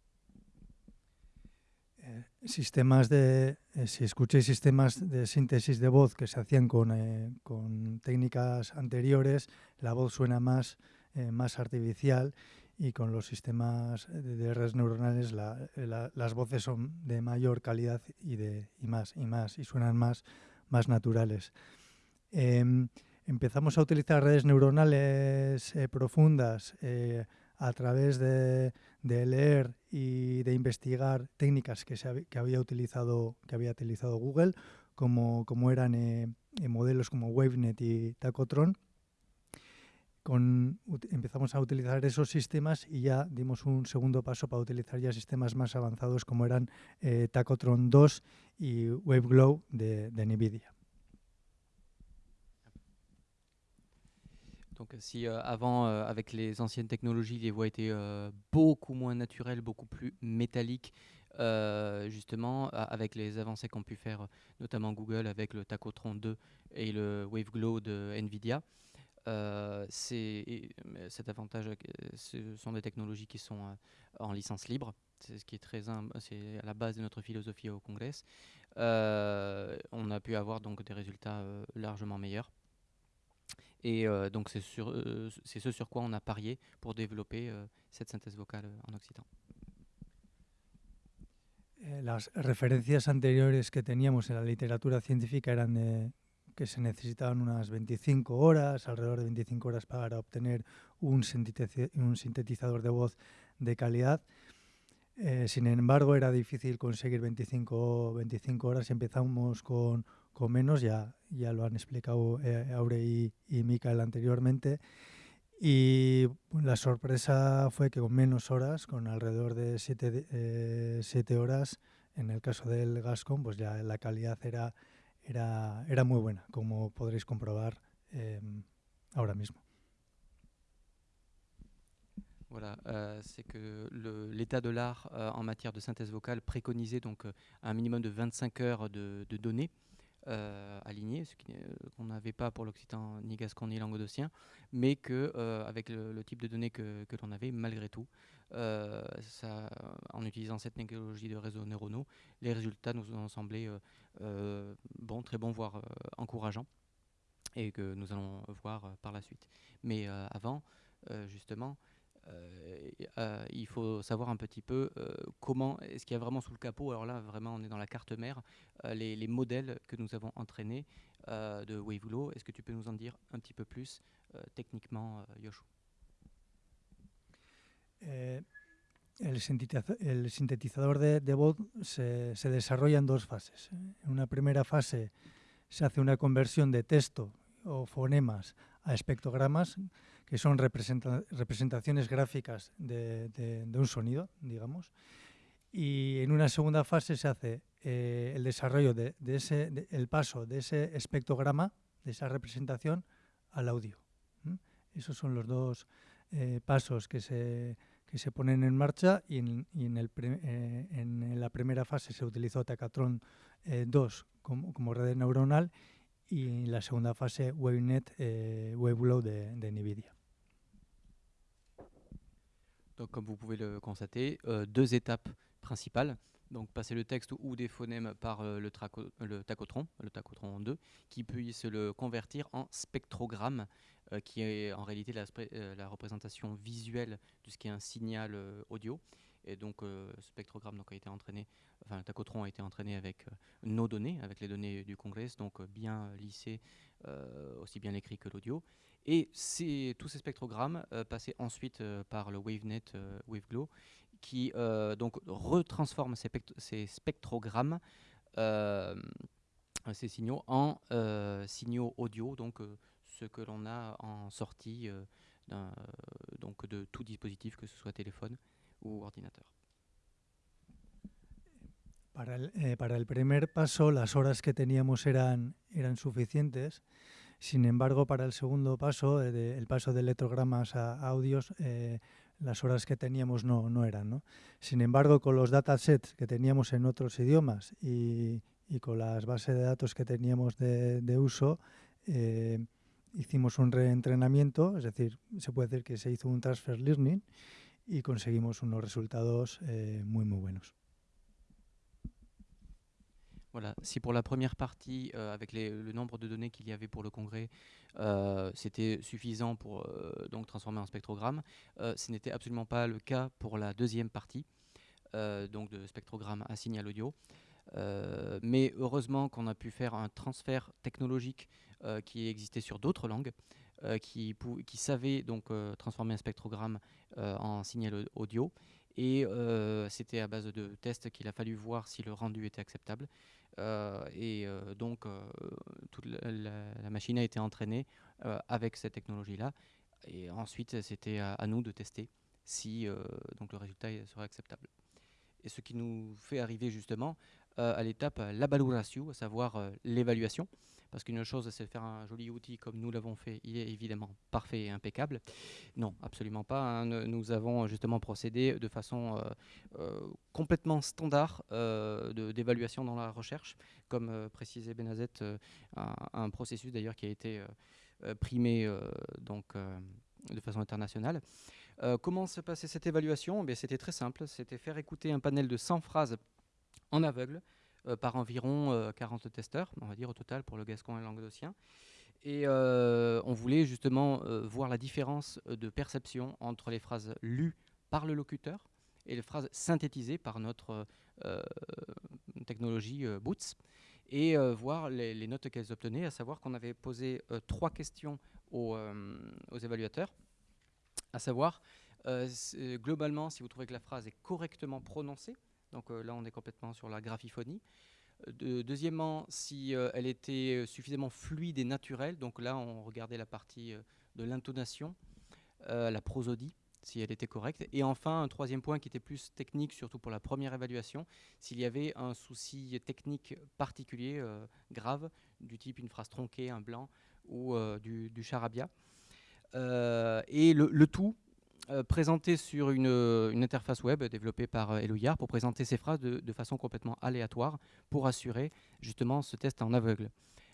Eh, sistemas de, eh, si escuchéis sistemas de síntesis de voz que se hacían con, eh, con técnicas anteriores, la voz suena más, más artificial y con los sistemas de, redes neuronales la, la, las voces son de mayor calidad y, de, y más y más y suenan más, más naturales. Eh, empezamos a utilizar redes neuronales profundas a través de, leer y de investigar técnicas que, se, que, había, utilizado, que había utilizado Google, como, como eran eh, modelos como WaveNet y Tacotron. Empezamos a utilizar esos sistemas y ya dimos un segundo paso para utilizar ya sistemas más avanzados como eran eh, Tacotron 2 y WaveGlow de, de NVIDIA. Donc si euh, avant, euh, avec les anciennes technologies, les voix étaient euh, beaucoup moins naturelles, beaucoup plus métalliques, justement, avec les avancées qu'ont pu faire notamment Google avec le Tacotron 2 et le WaveGlow de NVIDIA, cet avantage, ce sont des technologies qui sont en licence libre. C'est ce qui est très, c'est à la base de notre philosophie au Congrès. on a pu avoir donc des résultats largement meilleurs. Et euh, donc c'est euh, ce sur quoi on a parié pour développer euh, cette synthèse vocale en Occitan. Eh, las referencias anteriores que teníamos en la literatura científica eran de que se necesitaban unas 25 horas, alrededor de 25 horas para obtener un sintetizador de voz de calidad. Eh, sin embargo, era difícil conseguir 25, 25 horas y empezamos con con menos, ya, ya lo han explicado eh, Aure y, y Mikael anteriormente. Y la sorpresa fue que con menos horas, con alrededor de 7 eh, horas, en el caso del Gascon, pues ya la calidad era, era, era muy buena, como podréis comprobar eh, ahora mismo. Voilà, euh, c'est que l'état de l'art euh, en matière de synthèse vocale préconisait donc euh, un minimum de 25 heures de, de données. Euh, alignés, ce euh, qu'on n'avait pas pour l'occitan ni gascon ni languedocien, mais que euh, avec le, type de données que, l'on avait, malgré tout, en utilisant cette technologie de réseaux neuronaux, les résultats nous ont semblé bons, très bons, voire encourageants, et que nous allons voir par la suite. Mais avant, justement, euh, euh, il faut savoir un petit peu euh, comment, est-ce qu'il y a vraiment sous le capot, alors là vraiment on est dans la carte mère, les, les, modèles que nous avons entraînés de Wavelo. Est-ce que tu peux nous en dire un petit peu plus techniquement, Yoshua eh, el, sintetizador de, de voz se, se, en dos fases. En una primera fase se hace una conversión de texto o fonemas a espectrogramas que son representaciones gráficas de, un sonido, digamos. Y en una segunda fase se hace eh, el desarrollo de, ese, el paso de ese espectrograma, de esa representación, al audio. Esos son los dos eh, pasos que se, que se ponen en marcha y en, eh, en, la primera fase se utilizó Tacatron 2 como, como red neuronal y en la segunda fase WaveNet, WaveGlow de, de NVIDIA. Comme vous pouvez le constater, euh, deux étapes principales. donc passer le texte ou des phonèmes par le, le tachotron, le tachotron 2, qui puisse le convertir en spectrogramme, qui est en réalité la, représentation visuelle de ce qui est un signal audio. Et donc, spectrogramme donc, a été entraîné, enfin, le tachotron a été entraîné avec nos données, avec les données du Congrès, donc bien lissées, aussi bien l'écrit que l'audio. Et tous ces spectrogrammes passaient ensuite par le WaveNet WaveGlow, qui donc retransforme ces, ces spectrogrammes, ces signaux, en signaux audio, donc ce que l'on a en sortie donc de tout dispositif, que ce soit téléphone ou ordinateur. Para el, eh, para el primer paso, las horas que teníamos eran, eran suficientes. Sin embargo, para el segundo paso, eh, el paso de electrogramas a audios, eh, las horas que teníamos no, no eran. ¿no? Sin embargo, con los datasets que teníamos en otros idiomas y, con las bases de datos que teníamos de, de uso, eh, hicimos un reentrenamiento, es decir, se puede decir que se hizo un transfer learning y conseguimos unos resultados eh, muy, muy buenos. Voilà, si pour la première partie, euh, avec le nombre de données qu'il y avait pour le congrès, euh, c'était suffisant pour euh, donc transformer en spectrogramme, ce n'était absolument pas le cas pour la deuxième partie, donc de spectrogramme à signal audio. Mais heureusement qu'on a pu faire un transfert technologique qui existait sur d'autres langues, qui, qui savait donc transformer un spectrogramme en signal audio. Et c'était à base de tests qu'il a fallu voir si le rendu était acceptable. Euh, et euh, donc, euh, toute la, machine a été entraînée avec cette technologie-là. Et ensuite, c'était à, nous de tester si donc le résultat serait acceptable. Et ce qui nous fait arriver justement à l'étape la à savoir l'évaluation. Parce qu'une chose, c'est faire un joli outil comme nous l'avons fait, il est évidemment parfait et impeccable. Non, absolument pas. Hein. Nous avons justement procédé de façon euh, euh, complètement standard euh, d'évaluation dans la recherche, comme précisait Benazet, un, processus d'ailleurs qui a été primé donc, de façon internationale. comment se passait cette évaluation? Eh C'était très simple, c'était faire écouter un panel de 100 phrases en aveugle, euh, par environ 40 euh, testeurs, on va dire au total pour le gascon et le languedocien. Et euh, on voulait justement voir la différence de perception entre les phrases lues par le locuteur et les phrases synthétisées par notre technologie Boots et voir les, notes qu'elles obtenaient, à savoir qu'on avait posé trois questions aux, évaluateurs, à savoir globalement si vous trouvez que la phrase est correctement prononcée, donc euh, là, on est complètement sur la graphiphonie. Euh, deuxièmement, si euh, elle était suffisamment fluide et naturelle, donc là, on regardait la partie de l'intonation, la prosodie, si elle était correcte. Et enfin, un troisième point qui était plus technique, surtout pour la première évaluation, s'il y avait un souci technique particulier, grave, du type une phrase tronquée, un blanc ou du, charabia. et le, tout euh, présenté sur une, une, interface web développée par euh, pour présenter ces phrases de, façon complètement aléatoire pour assurer justement ce test en aveugle.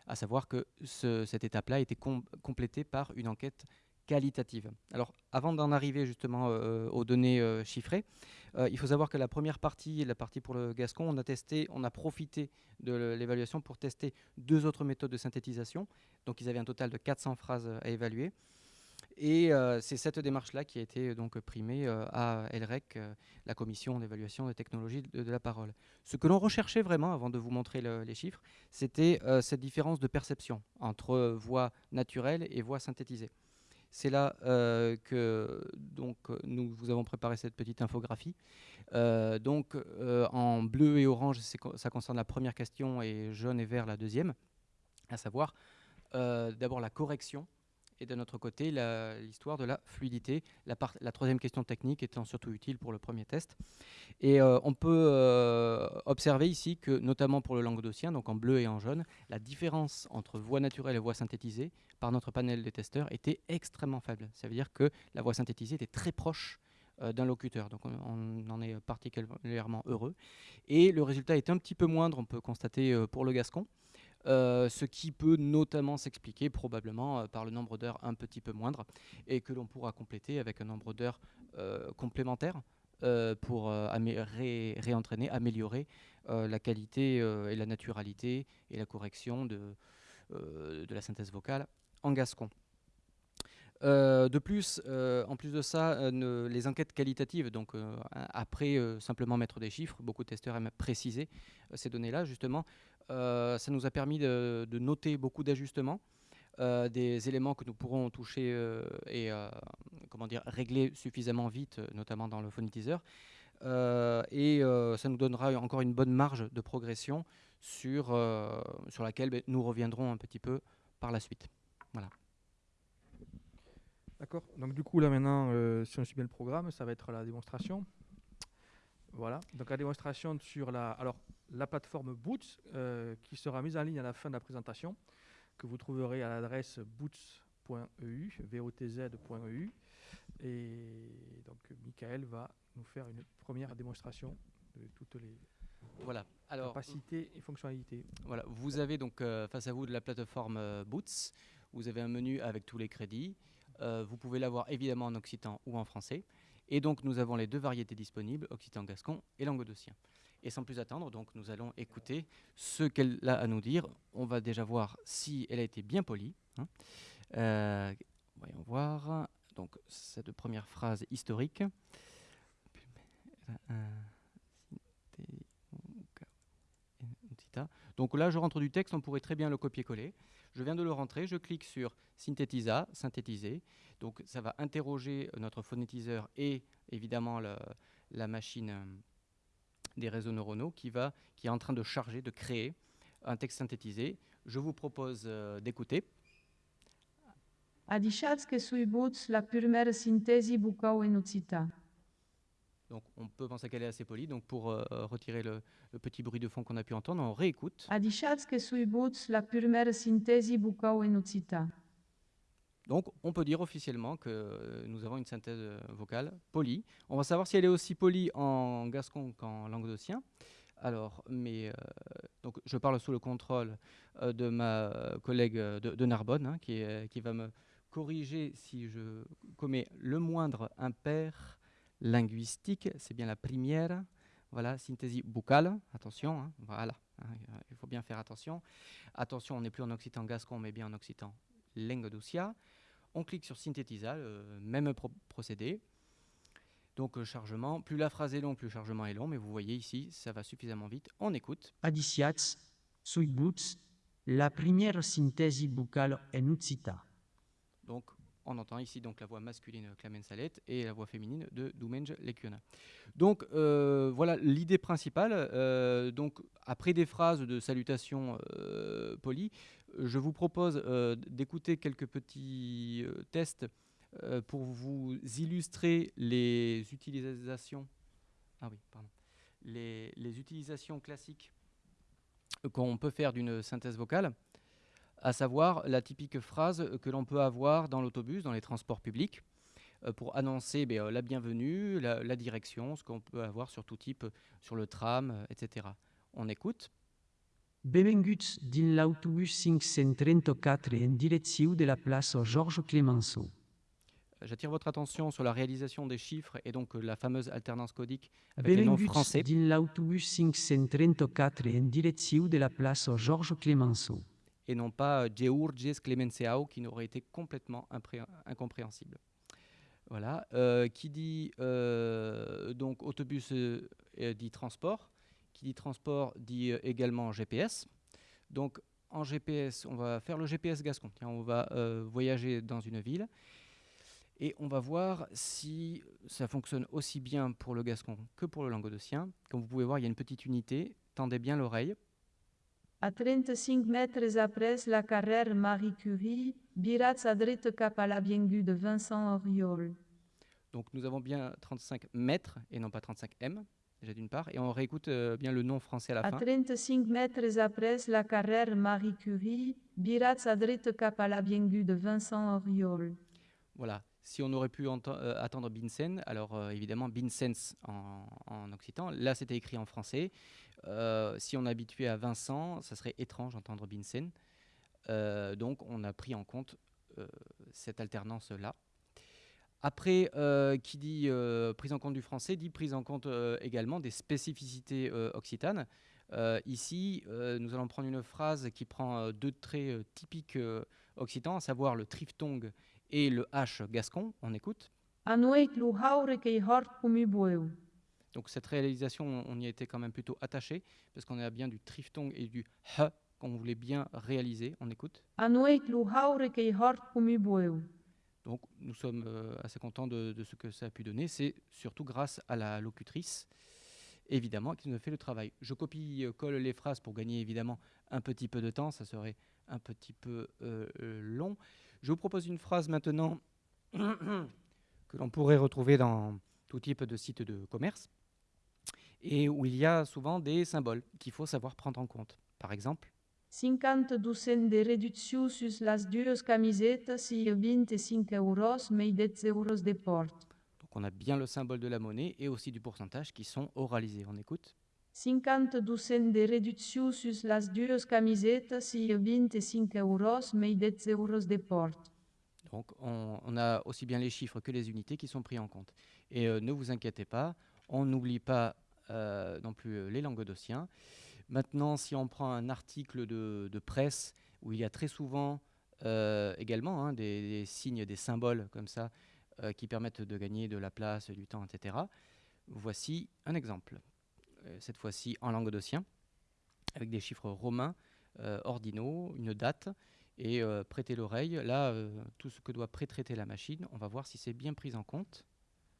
À savoir que ce, cette étape-là a été complétée par une enquête qualitative. Alors, avant d'en arriver justement euh, aux données euh, chiffrées, euh, il faut savoir que la première partie, la partie pour le Gascon, on a testé, on a profité de l'évaluation pour tester deux autres méthodes de synthétisation. Donc, ils avaient un total de 400 phrases à évaluer. Et euh, c'est cette démarche-là qui a été donc primée euh, à LREC, euh, la commission d'évaluation des technologies de, la parole. Ce que l'on recherchait vraiment, avant de vous montrer les chiffres, c'était cette différence de perception entre voix naturelle et voix synthétisée. C'est là que donc, nous vous avons préparé cette petite infographie. donc en bleu et orange, ça concerne la première question et jaune et vert la deuxième, à savoir d'abord la correction et de notre côté l'histoire de la fluidité, la, troisième question technique étant surtout utile pour le premier test. Et euh, on peut euh, observer ici que, notamment pour le languedocien, donc en bleu et en jaune, la différence entre voix naturelle et voix synthétisée par notre panel de testeurs était extrêmement faible. Ça veut dire que la voix synthétisée était très proche euh, d'un locuteur. Donc on, en est particulièrement heureux. Et le résultat est un petit peu moindre, on peut constater pour le gascon. Euh, ce qui peut notamment s'expliquer probablement euh, par le nombre d'heures un petit peu moindre et que l'on pourra compléter avec un nombre d'heures euh, complémentaires pour réentraîner, améliorer la qualité et la naturalité et la correction de, de la synthèse vocale en gascon. Euh, de plus, euh, en plus de ça, euh, les enquêtes qualitatives, donc après simplement mettre des chiffres, beaucoup de testeurs aiment préciser ces données-là, justement, ça nous a permis de, noter beaucoup d'ajustements, des éléments que nous pourrons toucher et comment dire, régler suffisamment vite, notamment dans le phonétiseur. et ça nous donnera encore une bonne marge de progression sur, laquelle ben, nous reviendrons un petit peu par la suite. Voilà. D'accord. Donc du coup là maintenant, euh, si on suit bien le programme, ça va être la démonstration. Voilà. Donc la démonstration sur la, alors la plateforme Boots euh, qui sera mise en ligne à la fin de la présentation, que vous trouverez à l'adresse boots.eu, votz.eu. Et donc Michael va nous faire une première démonstration de toutes les voilà. Alors, capacités et fonctionnalités. Voilà. Vous avez donc euh, face à vous de la plateforme Boots. Vous avez un menu avec tous les crédits. Euh, vous pouvez l'avoir évidemment en occitan ou en français. Et donc nous avons les deux variétés disponibles, occitan-gascon et languedocien. Et sans plus attendre, donc nous allons écouter ce qu'elle a à nous dire. On va déjà voir si elle a été bien polie. Hein. Euh, voyons voir. Donc cette première phrase historique. Donc là, je rentre du texte, on pourrait très bien le copier-coller. Je viens de le rentrer, je clique sur Synthétisa, synthétiser. Donc ça va interroger notre phonétiseur et évidemment la machine euh, des réseaux neuronaux qui, est en train de charger, de créer un texte synthétisé. Je vous propose euh, d'écouter. Sui la primera sintesi bucau enuțita. Donc on peut penser qu'elle est assez polie. Donc pour euh, retirer le, petit bruit de fond qu'on a pu entendre, on réécoute. Donc on peut dire officiellement que euh, nous avons une synthèse euh, vocale polie. On va savoir si elle est aussi polie en gascon qu'en languedocien. Alors, mais donc je parle sous le contrôle de ma collègue de, Narbonne, hein, qui, qui va me corriger si je commets le moindre impair linguistique, c'est bien la première. Voilà, synthèse buccale, attention, hein, voilà, hein, il faut bien faire attention. Attention, on n'est plus en occitan gascon, mais bien en occitan languedocia. On clique sur synthétisa, même procédé. Donc chargement, plus la phrase est longue, plus le chargement est long, mais vous voyez ici, ça va suffisamment vite. On écoute. Adiciats, sui la première synthèse buccale enucita. Donc on entend ici donc la voix masculine Clamens Salette et la voix féminine de Dumenge Lekiona. Donc euh, voilà l'idée principale. Euh, donc après des phrases de salutation euh, polies, je vous propose d'écouter quelques petits tests pour vous illustrer les utilisations. Ah les utilisations classiques qu'on peut faire d'une synthèse vocale à savoir la typique phrase que l'on peut avoir dans l'autobus, dans les transports publics, euh, pour annoncer ben, euh, la bienvenue, la, direction, ce qu'on peut avoir sur tout type, sur le tram, euh, etc. On écoute. Benvinguts din l'autobus 534 en direction de la place Georges Clemenceau. J'attire votre attention sur la réalisation des chiffres et donc la fameuse alternance codique avec les noms français. din l'autobus 534 en direction de la place Georges Clemenceau et non pas Geurges Clemenceau qui n'aurait été complètement incompréhensible. Voilà. Euh, qui dit euh, donc autobus euh, dit transport. Qui dit transport dit également GPS. Donc en GPS, on va faire le GPS gascon. on va voyager dans une ville et on va voir si ça fonctionne aussi bien pour le gascon que pour le languedocien. Comme vous pouvez voir, il y a une petite unité. Tendez bien l'oreille A 35 mètres après la carrière Marie Curie, virați à droite cap à la biengu de Vincent Auriol. Donc nous avons bien 35 mètres et non pas 35 m, déjà d'une part, et on réécoute euh, bien le nom français à la fin. À 35 mètres après la carrière Marie Curie, virați à droite cap à la biengu de Vincent Auriol. Voilà. Si on aurait pu euh, attendre Binsen, alors euh, évidemment Binsens en, en occitan, là c'était écrit en français. Euh, si on est habitué à Vincent, ça serait étrange d'entendre Binsen. Euh, donc on a pris en compte euh, cette alternance-là. Après, qui dit prise en compte du français, dit prise en compte également des spécificités occitanes. Ici, nous allons prendre une phrase qui prend deux traits typiques occitans, à savoir le triphtongue et le H gascon. On écoute. Donc cette réalisation, on y était quand même plutôt attaché, parce qu'on a bien du triphtongue et du H qu'on voulait bien réaliser. On écoute. Donc nous sommes euh, assez contents de, de ce que ça a pu donner. C'est surtout grâce à la locutrice, évidemment, qui nous a fait le travail. Je copie-colle les phrases pour gagner évidemment un petit peu de temps. Ça serait un petit peu euh, long. Je vous propose une phrase maintenant [CLEARS THROAT] que l'on pourrait retrouver dans tout type de site de commerce et où il y a souvent des symboles qu'il faut savoir prendre en compte. Par exemple, 50 ducent de reducció sus las dues camisetas i 25 euros mei 10 euros de port. donc on a bien le symbole de la monnaie et aussi du pourcentage qui sont oralisés. On écoute. 50 ducent de reducció sus las dues camisetas i 25 euros mei 10 euros de port. Donc on, on a aussi bien les chiffres que les unités qui sont pris en compte. Et euh, ne vous inquiétez pas, on n'oublie pas euh, non plus euh, les languedociens. Maintenant, si on prend un article de, presse où il y a très souvent euh, également hein, des, signes, des symboles comme ça qui permettent de gagner de la place, du temps, etc. Voici un exemple. Cette fois-ci en languedocien, avec des chiffres romains ordinaux, une date, et prêtez l'oreille. Là, tout ce que doit pré-traiter la machine, on va voir si c'est bien pris en compte.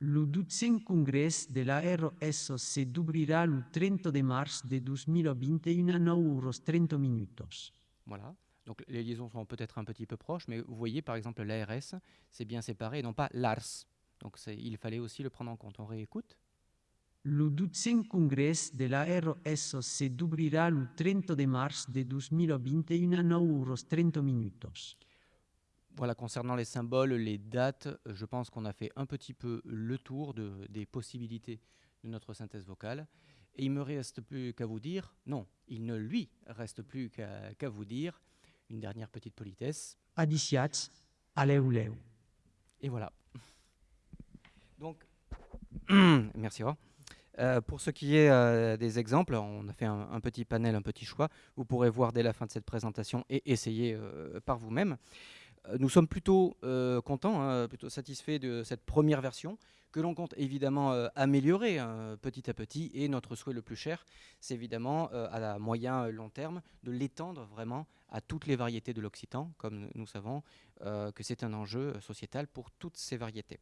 Lo dutzent congrés de la RS se d'obrirà le 30 de mars de 2021 a 9 euros 30 minutos. Voilà. Donc les liaisons sont peut-être un petit peu proches, mais vous voyez par exemple l'ARS, c'est bien séparé et non pas l'ARS. Donc il fallait aussi le prendre en compte. On réécoute. Lo dutzent congrés de la RS se d'obrirà le 30 de mars de 2021 a 9 euros 30 minutos. Voilà, concernant les symboles, les dates, je pense qu'on a fait un petit peu le tour de- des possibilités de notre synthèse vocale. Et il me reste plus qu'à vous dire, non, il ne lui reste plus qu'à vous dire une dernière petite politesse. Adiciats, aleu leu. Et voilà. [COUGHS] Donc, [COUGHS] merci. Roy. Euh, pour ce qui est euh, des exemples, on a fait un, un petit panel, un petit choix. Vous pourrez voir dès la fin de cette présentation et essayer euh, par vous-même. Nous sommes plutôt euh, contents, hein, plutôt satisfaits de cette première version que l'on compte évidemment euh, améliorer hein, petit à petit. Et notre souhait le plus cher, c'est évidemment euh, à la moyen long terme de l'étendre vraiment à toutes les variétés de l'occitan, comme nous- savons que c'est un enjeu sociétal pour toutes ces variétés.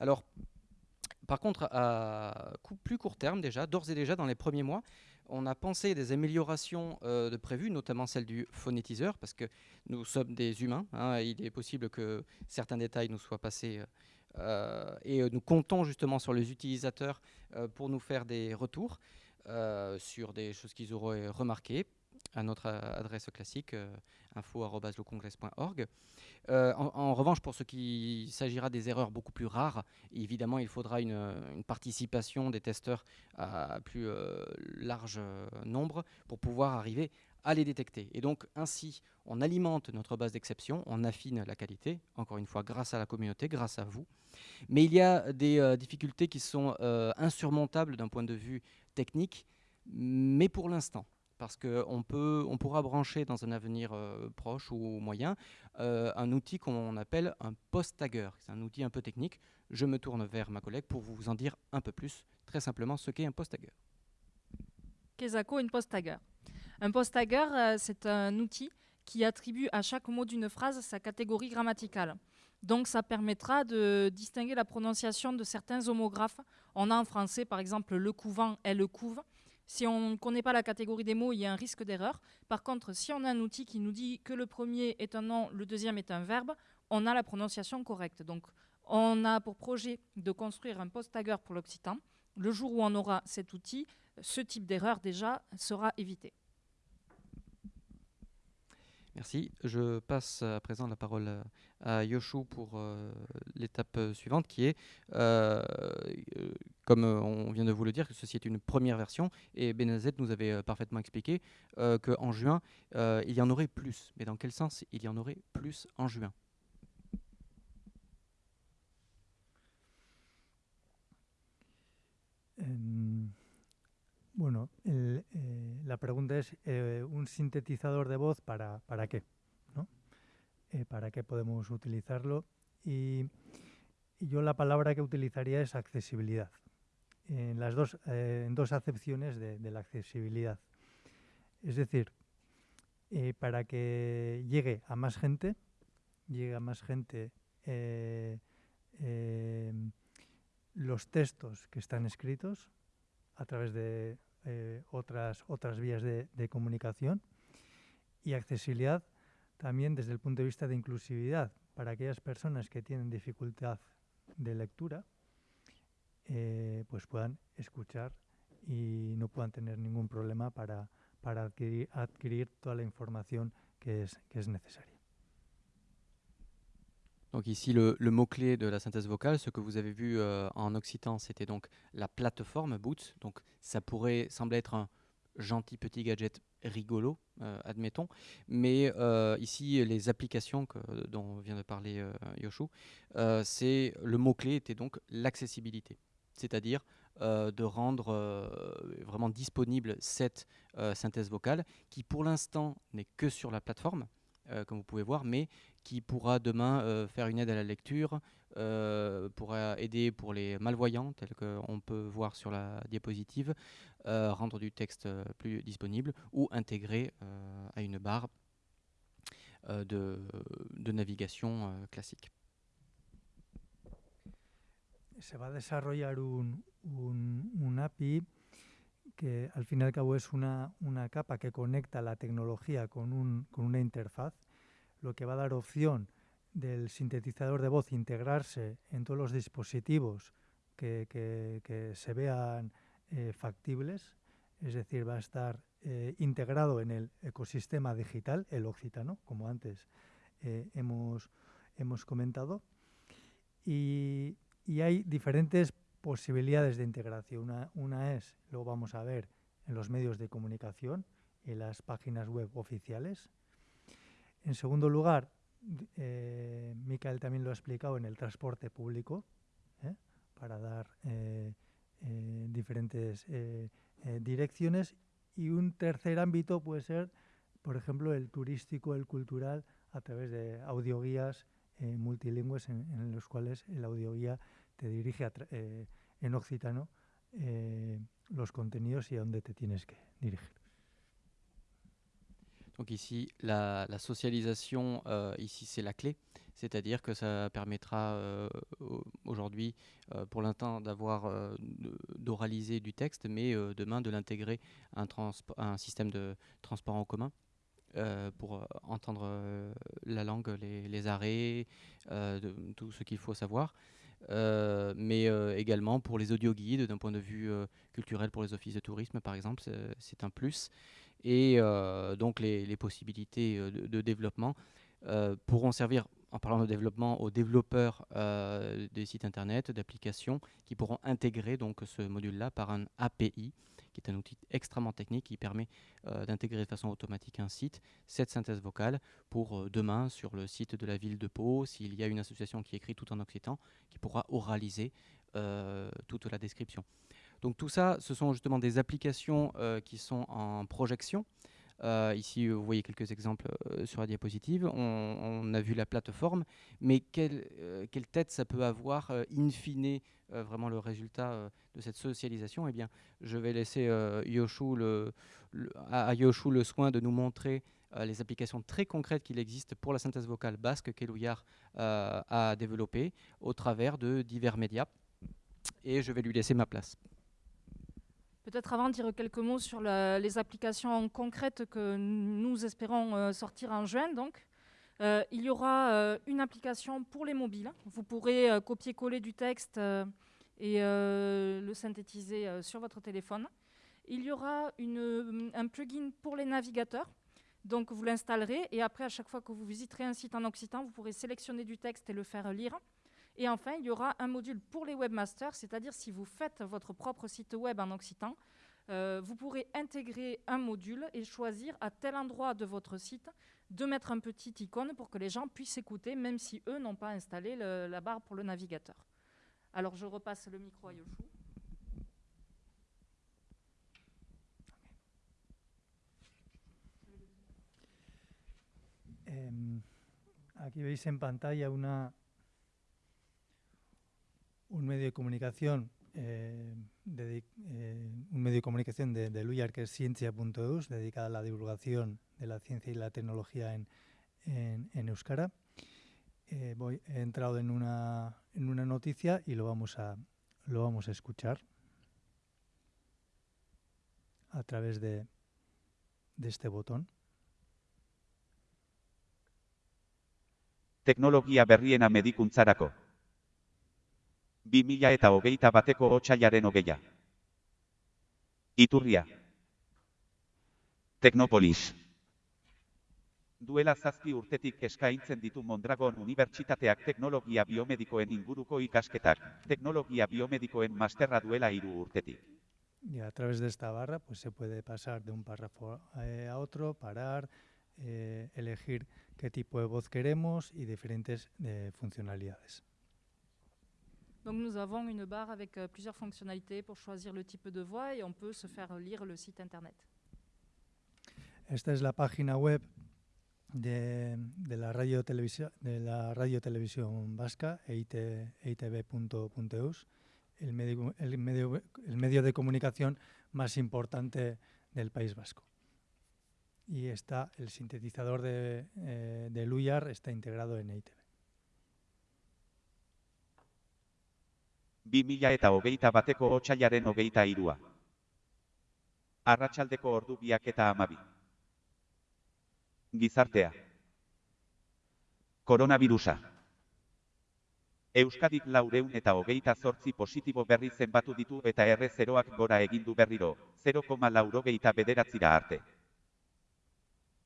Alors, par contre, à plus court terme déjà, d'ores et déjà dans les premiers mois, on a pensé des améliorations euh, de prévues, notamment celle du phonétiseur, parce que nous sommes des humains. hein, il est possible que certains détails nous soient passés. euh, et euh, nous comptons justement sur les utilisateurs pour nous faire des retours sur des choses qu'ils auraient remarquées à notre euh, adresse classique euh, info@lecongrès.org. Euh, en, revanche, pour ce qui s'agira des erreurs beaucoup plus rares, évidemment, il faudra une, euh, participation des testeurs à plus euh, large nombre pour pouvoir arriver à les détecter. Et donc, ainsi, on alimente notre base d'exception, on affine la qualité, encore une fois, grâce à la communauté, grâce à vous. Mais il y a des difficultés qui sont insurmontables d'un point de vue technique, mais pour l'instant. Parce qu'on on pourra brancher dans un avenir euh, proche ou moyen euh, un outil qu'on appelle un post-tagger. C'est un outil un peu technique. Je me tourne vers ma collègue pour vous en dire un peu plus, très simplement, ce qu'est un post-tagger. Kesako, une post-tagger. Un post-tagger, euh, c'est un outil qui attribue à chaque mot d'une phrase sa catégorie grammaticale. Donc ça permettra de distinguer la prononciation de certains homographes. On a en français par exemple le couvent et le couve. Si on ne connaît pas la catégorie des mots, il y a un risque d'erreur. Par contre, si on a un outil qui nous dit que le premier est un nom, le deuxième est un verbe, on a la prononciation correcte. Donc on a pour projet de construire un post-tagger pour l'occitan. Le jour où on aura cet outil, ce type d'erreur déjà sera évité. Merci. Je passe à présent la parole euh, à Yoshu pour euh, l'étape euh, suivante qui est, comme on vient de vous le dire, que ceci est une première version et Benazet nous avait parfaitement expliqué qu'en juin, il y en aurait plus. Mais dans quel sens il y en aurait plus en juin? La pregunta es, eh, ¿un sintetizador de voz para, para qué? ¿no? Eh, ¿Para qué podemos utilizarlo? Y, yo la palabra que utilizaría es accesibilidad. En las dos, eh, en dos acepciones de, de, la accesibilidad. Es decir, para que llegue a más gente, llegue a más gente los textos que están escritos a través de eh, otras, otras vías de, comunicación y accesibilidad también desde el punto de vista de inclusividad para aquellas personas que tienen dificultad de lectura, eh, pues puedan escuchar y no puedan tener ningún problema para, para adquirir, adquirir toda la información que es, que es necesaria. Donc ici, le, mot-clé de la synthèse vocale, ce que vous avez vu euh, en occitan, c'était donc la plateforme Boots. Donc ça pourrait sembler être un gentil petit gadget rigolo, euh, admettons. Mais euh, ici, les applications dont vient de parler Yoshu, c'est le mot-clé était donc l'accessibilité. C'est-à-dire de rendre vraiment disponible cette synthèse vocale qui pour l'instant n'est que sur la plateforme, comme vous pouvez voir, mais qui pourra demain euh, faire une aide à la lecture, euh, pourra aider pour les malvoyants, tel qu'on peut voir sur la diapositive, euh, rendre du texte plus disponible ou intégrer à une barre de, navigation classique. Se va desarrollar un, un, un API que al fin y al cabo es una, una capa que conecta la tecnología con, un, con una interfaz lo que va a dar opción del sintetizador de voz integrarse en todos los dispositivos que, que, se vean eh, factibles, es decir, va a estar eh, integrado en el ecosistema digital, el occitano, como antes eh, hemos, hemos comentado, y, y, hay diferentes posibilidades de integración. Una, una es, lo vamos a ver en los medios de comunicación, en las páginas web oficiales, En segundo lugar, eh, Michael también lo ha explicado en el transporte público, ¿eh? para dar eh, eh diferentes eh, direcciones. Y un tercer ámbito puede ser, por ejemplo, el turístico, el cultural, a través de audioguías multilingües en, en, los cuales el audioguía te dirige a en occitano los contenidos y a dónde te tienes que dirigir. Donc ici, la, socialisation, euh, ici c'est la clé, c'est-à-dire que ça permettra euh, aujourd'hui, euh, pour l'instant, d'avoir d'oraliser du texte, mais demain de l'intégrer à un, système de transport en commun. Pour entendre la langue, les, arrêts, tout ce qu'il faut savoir. Euh, mais euh, également pour les audioguides, d'un point de vue euh, culturel pour les offices de tourisme par exemple, c'est un plus. Et donc les, les possibilités de, développement pourront servir en parlant de développement aux développeurs euh, des sites internet, d'applications qui pourront intégrer donc ce module-là par un API qui est un outil extrêmement technique qui permet euh, d'intégrer de façon automatique un site, cette synthèse vocale pour euh, demain sur le site de la ville de Pau, s'il y a une association qui écrit tout en occitan, qui pourra oraliser toute la description. Donc tout ça, ce sont justement des applications qui sont en projection. Euh, ici, vous voyez quelques exemples euh, sur la diapositive. On, a vu la plateforme, mais quelle, euh, tête ça peut avoir euh, in fine euh, vraiment le résultat de cette socialisation? Eh bien, je vais laisser le, à Yoshu le soin de nous montrer les applications très concrètes qu'il existe pour la synthèse vocale basque qu'Elouillard a développées au travers de divers médias. Et je vais lui laisser ma place. Peut-être avant de dire quelques mots sur les applications concrètes que nous espérons euh, sortir en juin. Donc, euh, il y aura euh, une application pour les mobiles. Vous pourrez copier-coller du texte et le synthétiser sur votre téléphone. Il y aura un plugin pour les navigateurs. Donc vous l'installerez et après, à chaque fois que vous visiterez un site en occitan, vous pourrez sélectionner du texte et le faire lire. Et enfin, il y aura un module pour les webmasters, c'est-à-dire si vous faites votre propre site web en occitan, euh, vous pourrez intégrer un module et choisir à tel endroit de votre site de mettre un petit icône pour que les gens puissent écouter, même si eux n'ont pas installé la barre pour le navigateur. Alors je repasse le micro à Yoshu. Aquí veis en pantalla una un medio de comunicación eh, dedi- eh, un medio de comunicación de, de Luyar que es ciencia.eus, dedicada a la divulgación de la ciencia y la tecnología en, Euskara. Eh, voy, he entrado en una, en una noticia y lo vamos a, lo vamos a escuchar a través de, de este botón. Teknologia berriena medikuntzarako. 2000 eta hogeita bateko otxailaren hogeia. Iturria. Teknopolis. Duela zazpi urtetik eskaintzen ditu Mondragon Unibertsitateak teknologia biomedikoen inguruko ikasketak, teknologia biomedikoen masterra duela hiru urtetik. Y a través de esta barra pues se puede pasar de un párrafo eh, a otro, parar, eh, elegir qué tipo de voz queremos y diferentes eh, funcionalidades. Donc nous avons une barre avec euh, plusieurs fonctionnalités pour choisir le type de voix et on peut se faire lire le site internet. Esta es la página web de, de la radio televisión de la radio televisión vasca E EIT, eitv.eus, el medio, el, medio, el medio de comunicación más importante del País Vasco. Y está el sintetizador de, eh, de Luyar está integrado en E EITV. 2000 eta hogeita bateko otxailaren hogeita irua. Arratsaldeko ordu biak eta amabi. Gizartea. Koronavirusa. Euskadik laureun eta hogeita zortzi positibo berri zenbatu ditu eta erre zeroak gora egindu berriro, 0,laurogeita laurogeita bederatzira arte.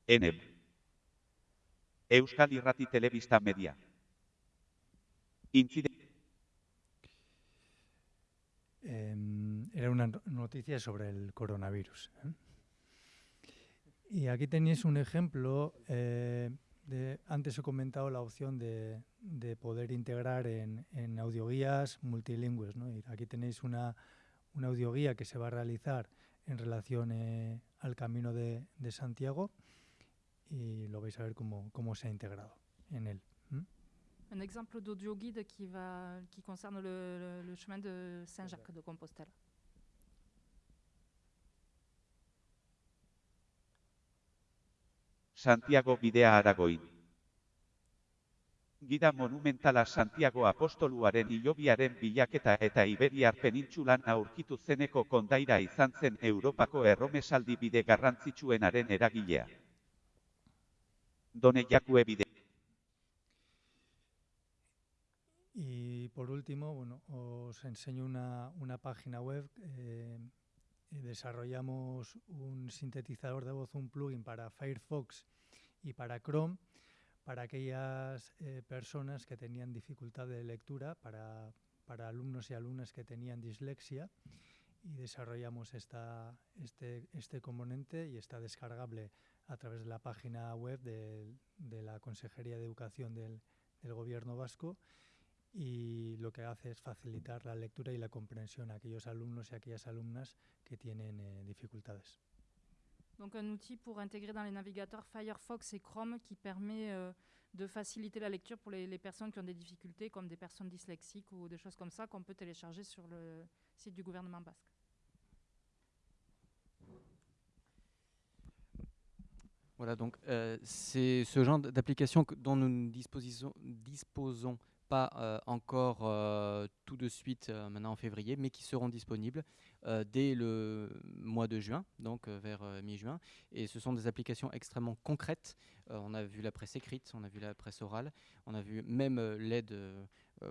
Eneb. Euskal Irrati Telebista Media. Intzide Em, era una no- noticia sobre el coronavirus. ¿eh? Y aquí tenéis un ejemplo. eh, de, antes he comentado la opción de, de poder integrar en, en audioguías multilingües. ¿no? Aquí tenéis una, una audioguía que se va a realizar en relación eh, al Camino de, de Santiago y lo vais a ver cómo, cómo se ha integrado en él. Un exemple d'audio guide qui, va, qui concerne le, le- le chemin de Saint-Jacques de Compostelle. Santiago bidea aragoin. Gida monumentala Santiago apostoluaren hilobiaren bilaketa eta Iberiar penintsulan aurkitu zeneko kondaira izan zen Europako erromesaldi bide garrantzitsuenaren eragilea. Done jakue bide. Por último, bueno, os enseño una, una página web. eh, desarrollamos un sintetizador de voz, un plugin para Firefox y para Chrome, para aquellas eh, personas que tenían dificultad de lectura, para, para alumnos y alumnas que tenían dislexia. Y desarrollamos esta, este, este componente y está descargable a través de la página web de la Consejería de Educación del Gobierno Vasco y lo que hace es facilitar la lectura y la comprensión a aquellos alumnos y aquellas alumnas que tienen eh, dificultades. Donc un outil pour intégrer dans les navigateurs Firefox et Chrome qui permet euh, de faciliter la lecture pour les, les personnes qui ont des difficultés, comme des personnes dyslexiques ou des choses comme ça, qu'on peut télécharger sur le site du gouvernement basque. Voilà, donc euh, c'est ce genre d'application que- dont nous disposons pas euh, encore euh, tout de suite euh, maintenant en février, mais qui seront disponibles dès le mois de juin, donc vers mi-juin. Et ce sont des applications extrêmement concrètes. On a vu la presse écrite, on a vu la presse orale, on a vu même l'aide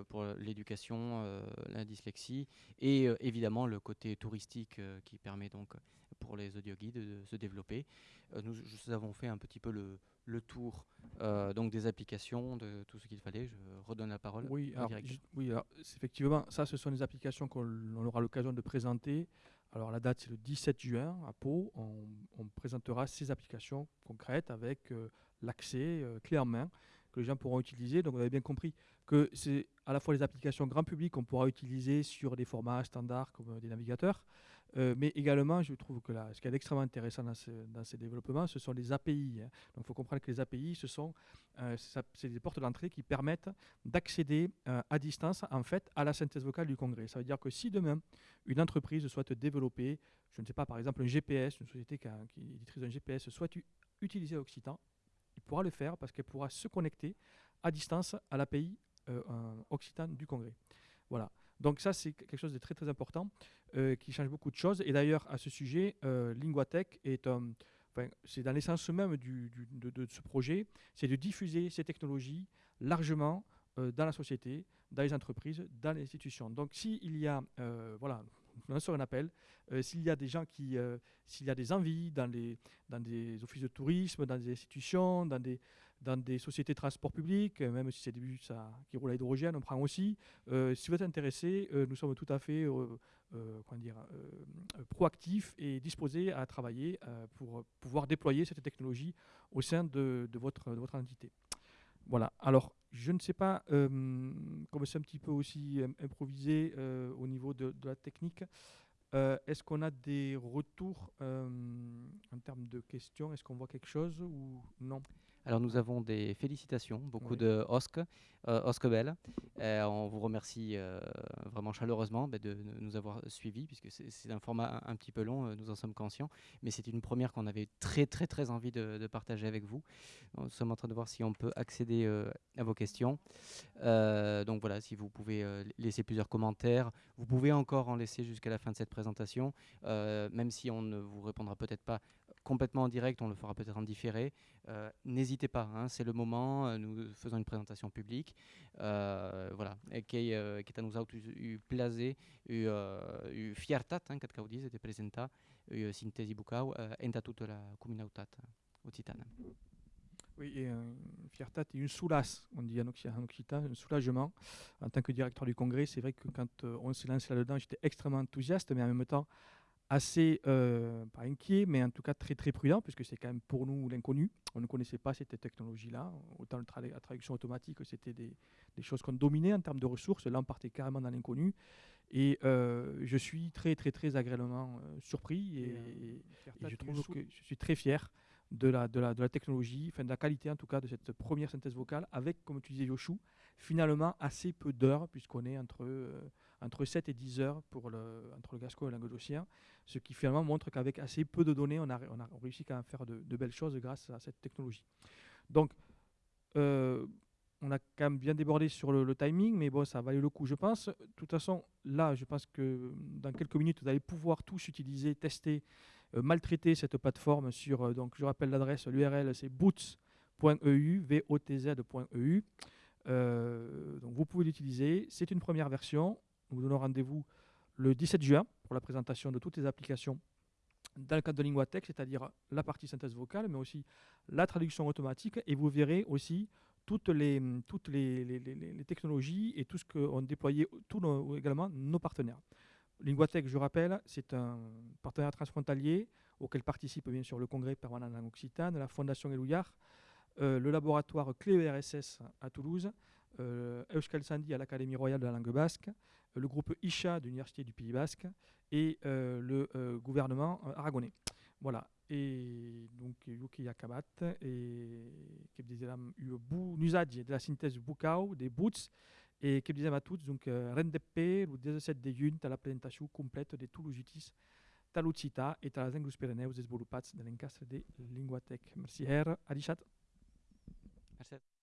pour l'éducation, euh, la dyslexie, et euh, évidemment le côté touristique euh, qui permet donc pour les audioguides de se développer. Euh, nous, nous avons fait un petit peu le, le tour euh, donc des applications, de tout ce qu'il fallait. Je redonne la parole Oui, alors, oui alors, effectivement, ça, ce sont des applications qu'on on aura l'occasion de présenter. Alors, la date, c'est le 17 juin à Pau. On, on présentera ces applications concrètes avec euh, l'accès euh, clé en main que les gens pourront utiliser. Donc, vous avez bien compris que c'est à la fois les applications grand public qu'on pourra utiliser sur des formats standards comme des navigateurs, Euh, mais également, je trouve que là, ce qui est extrêmement intéressant dans, ces développements, ce sont les API. hein. Donc, il faut comprendre que les API, ce sont euh, c'est des portes d'entrée qui permettent d'accéder euh, à distance, en fait, à la synthèse vocale du congrès. Ça veut dire que si demain, une entreprise souhaite développer, je ne sais pas, par exemple, un GPS, une société qui, a- qui d'un GPS, souhaite utiliser Occitan, pourra le faire parce qu'elle pourra se connecter à distance à l'API euh, euh, Occitan du congrès. Voilà. Donc ça, c'est quelque chose de très très important euh, qui change beaucoup de choses. Et d'ailleurs, à ce sujet, euh, Linguatech est un... c'est dans l'essence même de, ce projet, c'est de diffuser ces technologies largement euh, dans la société, dans les entreprises, dans les institutions. Donc s'il y a, voilà, on lance un appel, euh, s'il y a des gens qui, euh, s'il y a des envies dans, dans des offices de tourisme, dans des institutions, dans des, dans des sociétés de transport public, euh, même si c'est des bus qui roulent à hydrogène, on prend aussi. Si vous êtes intéressé, nous sommes tout à fait comment dire, proactifs et disposés à travailler pour pouvoir déployer cette technologie au sein de, de votre, de votre entité. Voilà. Alors, je ne sais pas, euh, comme c'est un petit peu aussi euh, improvisé euh, au niveau de, la technique, est-ce qu'on a des retours en termes de questions? Est-ce qu'on voit quelque chose ou non? Alors nous avons des félicitations, beaucoup Oui. de Osc, euh, Osc Bell. Euh, on vous remercie euh, vraiment chaleureusement bah, de nous avoir suivis, puisque c'est un format un, un petit peu long, euh, nous en sommes conscients, mais c'est une première qu'on avait très très très envie de, de partager avec vous. Nous sommes en train de voir si on peut accéder à vos questions. Donc voilà, si vous pouvez laisser plusieurs commentaires, vous pouvez encore en laisser jusqu'à la fin de cette présentation, même si on ne vous répondra peut-être pas complètement en direct, on le fera peut-être en différé. Euh, N'hésitez pas, hein, c'est le moment, euh, nous faisons une présentation publique. Euh, voilà, et qui euh, qui nous a eu plaisir, eu, euh, eu fiertat, hein, kad caudis, de presenta, eu sintesi bucau, euh, enta toute la communautat occitane. Oui, et euh, une fierté et une soulasse, on dit en occi- en occitan, un soulagement. En tant que directeur du congrès, c'est vrai que quand euh, on s'est lancé là-dedans, j'étais extrêmement enthousiaste, mais en même temps assez, euh, pas inquiet, mais en tout cas très très prudent, puisque c'est quand même pour nous l'inconnu. On ne connaissait pas cette technologie-là. Autant le tra- la traduction automatique, c'était des, des choses qu'on dominait en termes de ressources. Là, on partait carrément dans l'inconnu. Et euh, je suis très très très agréablement euh, surpris et, et je trouve que je suis très fier de la, de la, de la technologie, enfin de la qualité en tout cas de cette première synthèse vocale, avec, comme tu disais Yoshou, finalement assez peu d'heures, puisqu'on est entre, euh, entre 7 et 10 heures pour entre le gascon et le ce qui finalement montre qu'avec assez peu de données, on a, on a réussi quand même à faire de, belles choses grâce à cette technologie. Donc, euh, on a quand même bien débordé sur le, timing, mais bon, ça valait le coup, je pense. De toute façon, là, je pense que dans quelques minutes, vous allez pouvoir tous utiliser, tester, euh, maltraiter cette plateforme sur, donc je rappelle l'adresse, l'URL, c'est boots.eu, V-O-T-Z.eu. Euh, donc vous pouvez l'utiliser. C'est une première version. Nous vous donnons rendez-vous le 17 juin pour la présentation de toutes les applications dans le cadre de Linguatech, c'est-à-dire la partie synthèse vocale, mais aussi la traduction automatique. Et vous verrez aussi toutes les, technologies et tout ce qu'ont déployé également nos partenaires. Linguatech, je rappelle, c'est un partenaire transfrontalier auquel participe bien sûr le Congrès permanent en Occitane, la Fondation Elouillard, le laboratoire Cléo RSS à Toulouse, euh, Euskal Sandi à l'Académie royale de la langue basque, euh, le groupe ICHA de l'Université du Pays basque et euh, le euh, gouvernement euh, aragonais. Voilà. Et donc, Yuki Yakabat et che dizem u bu n'usage de la synthèse bucau, des boots, et che dizem a tots, donc, euh, rendepe, le 17 de juny, la presentació completa de tous les outils de l'Occità et de les Anglus Pirineus desenvolupats de l'encastre de Linguatec. Merci, Herr. Adichat. Merci.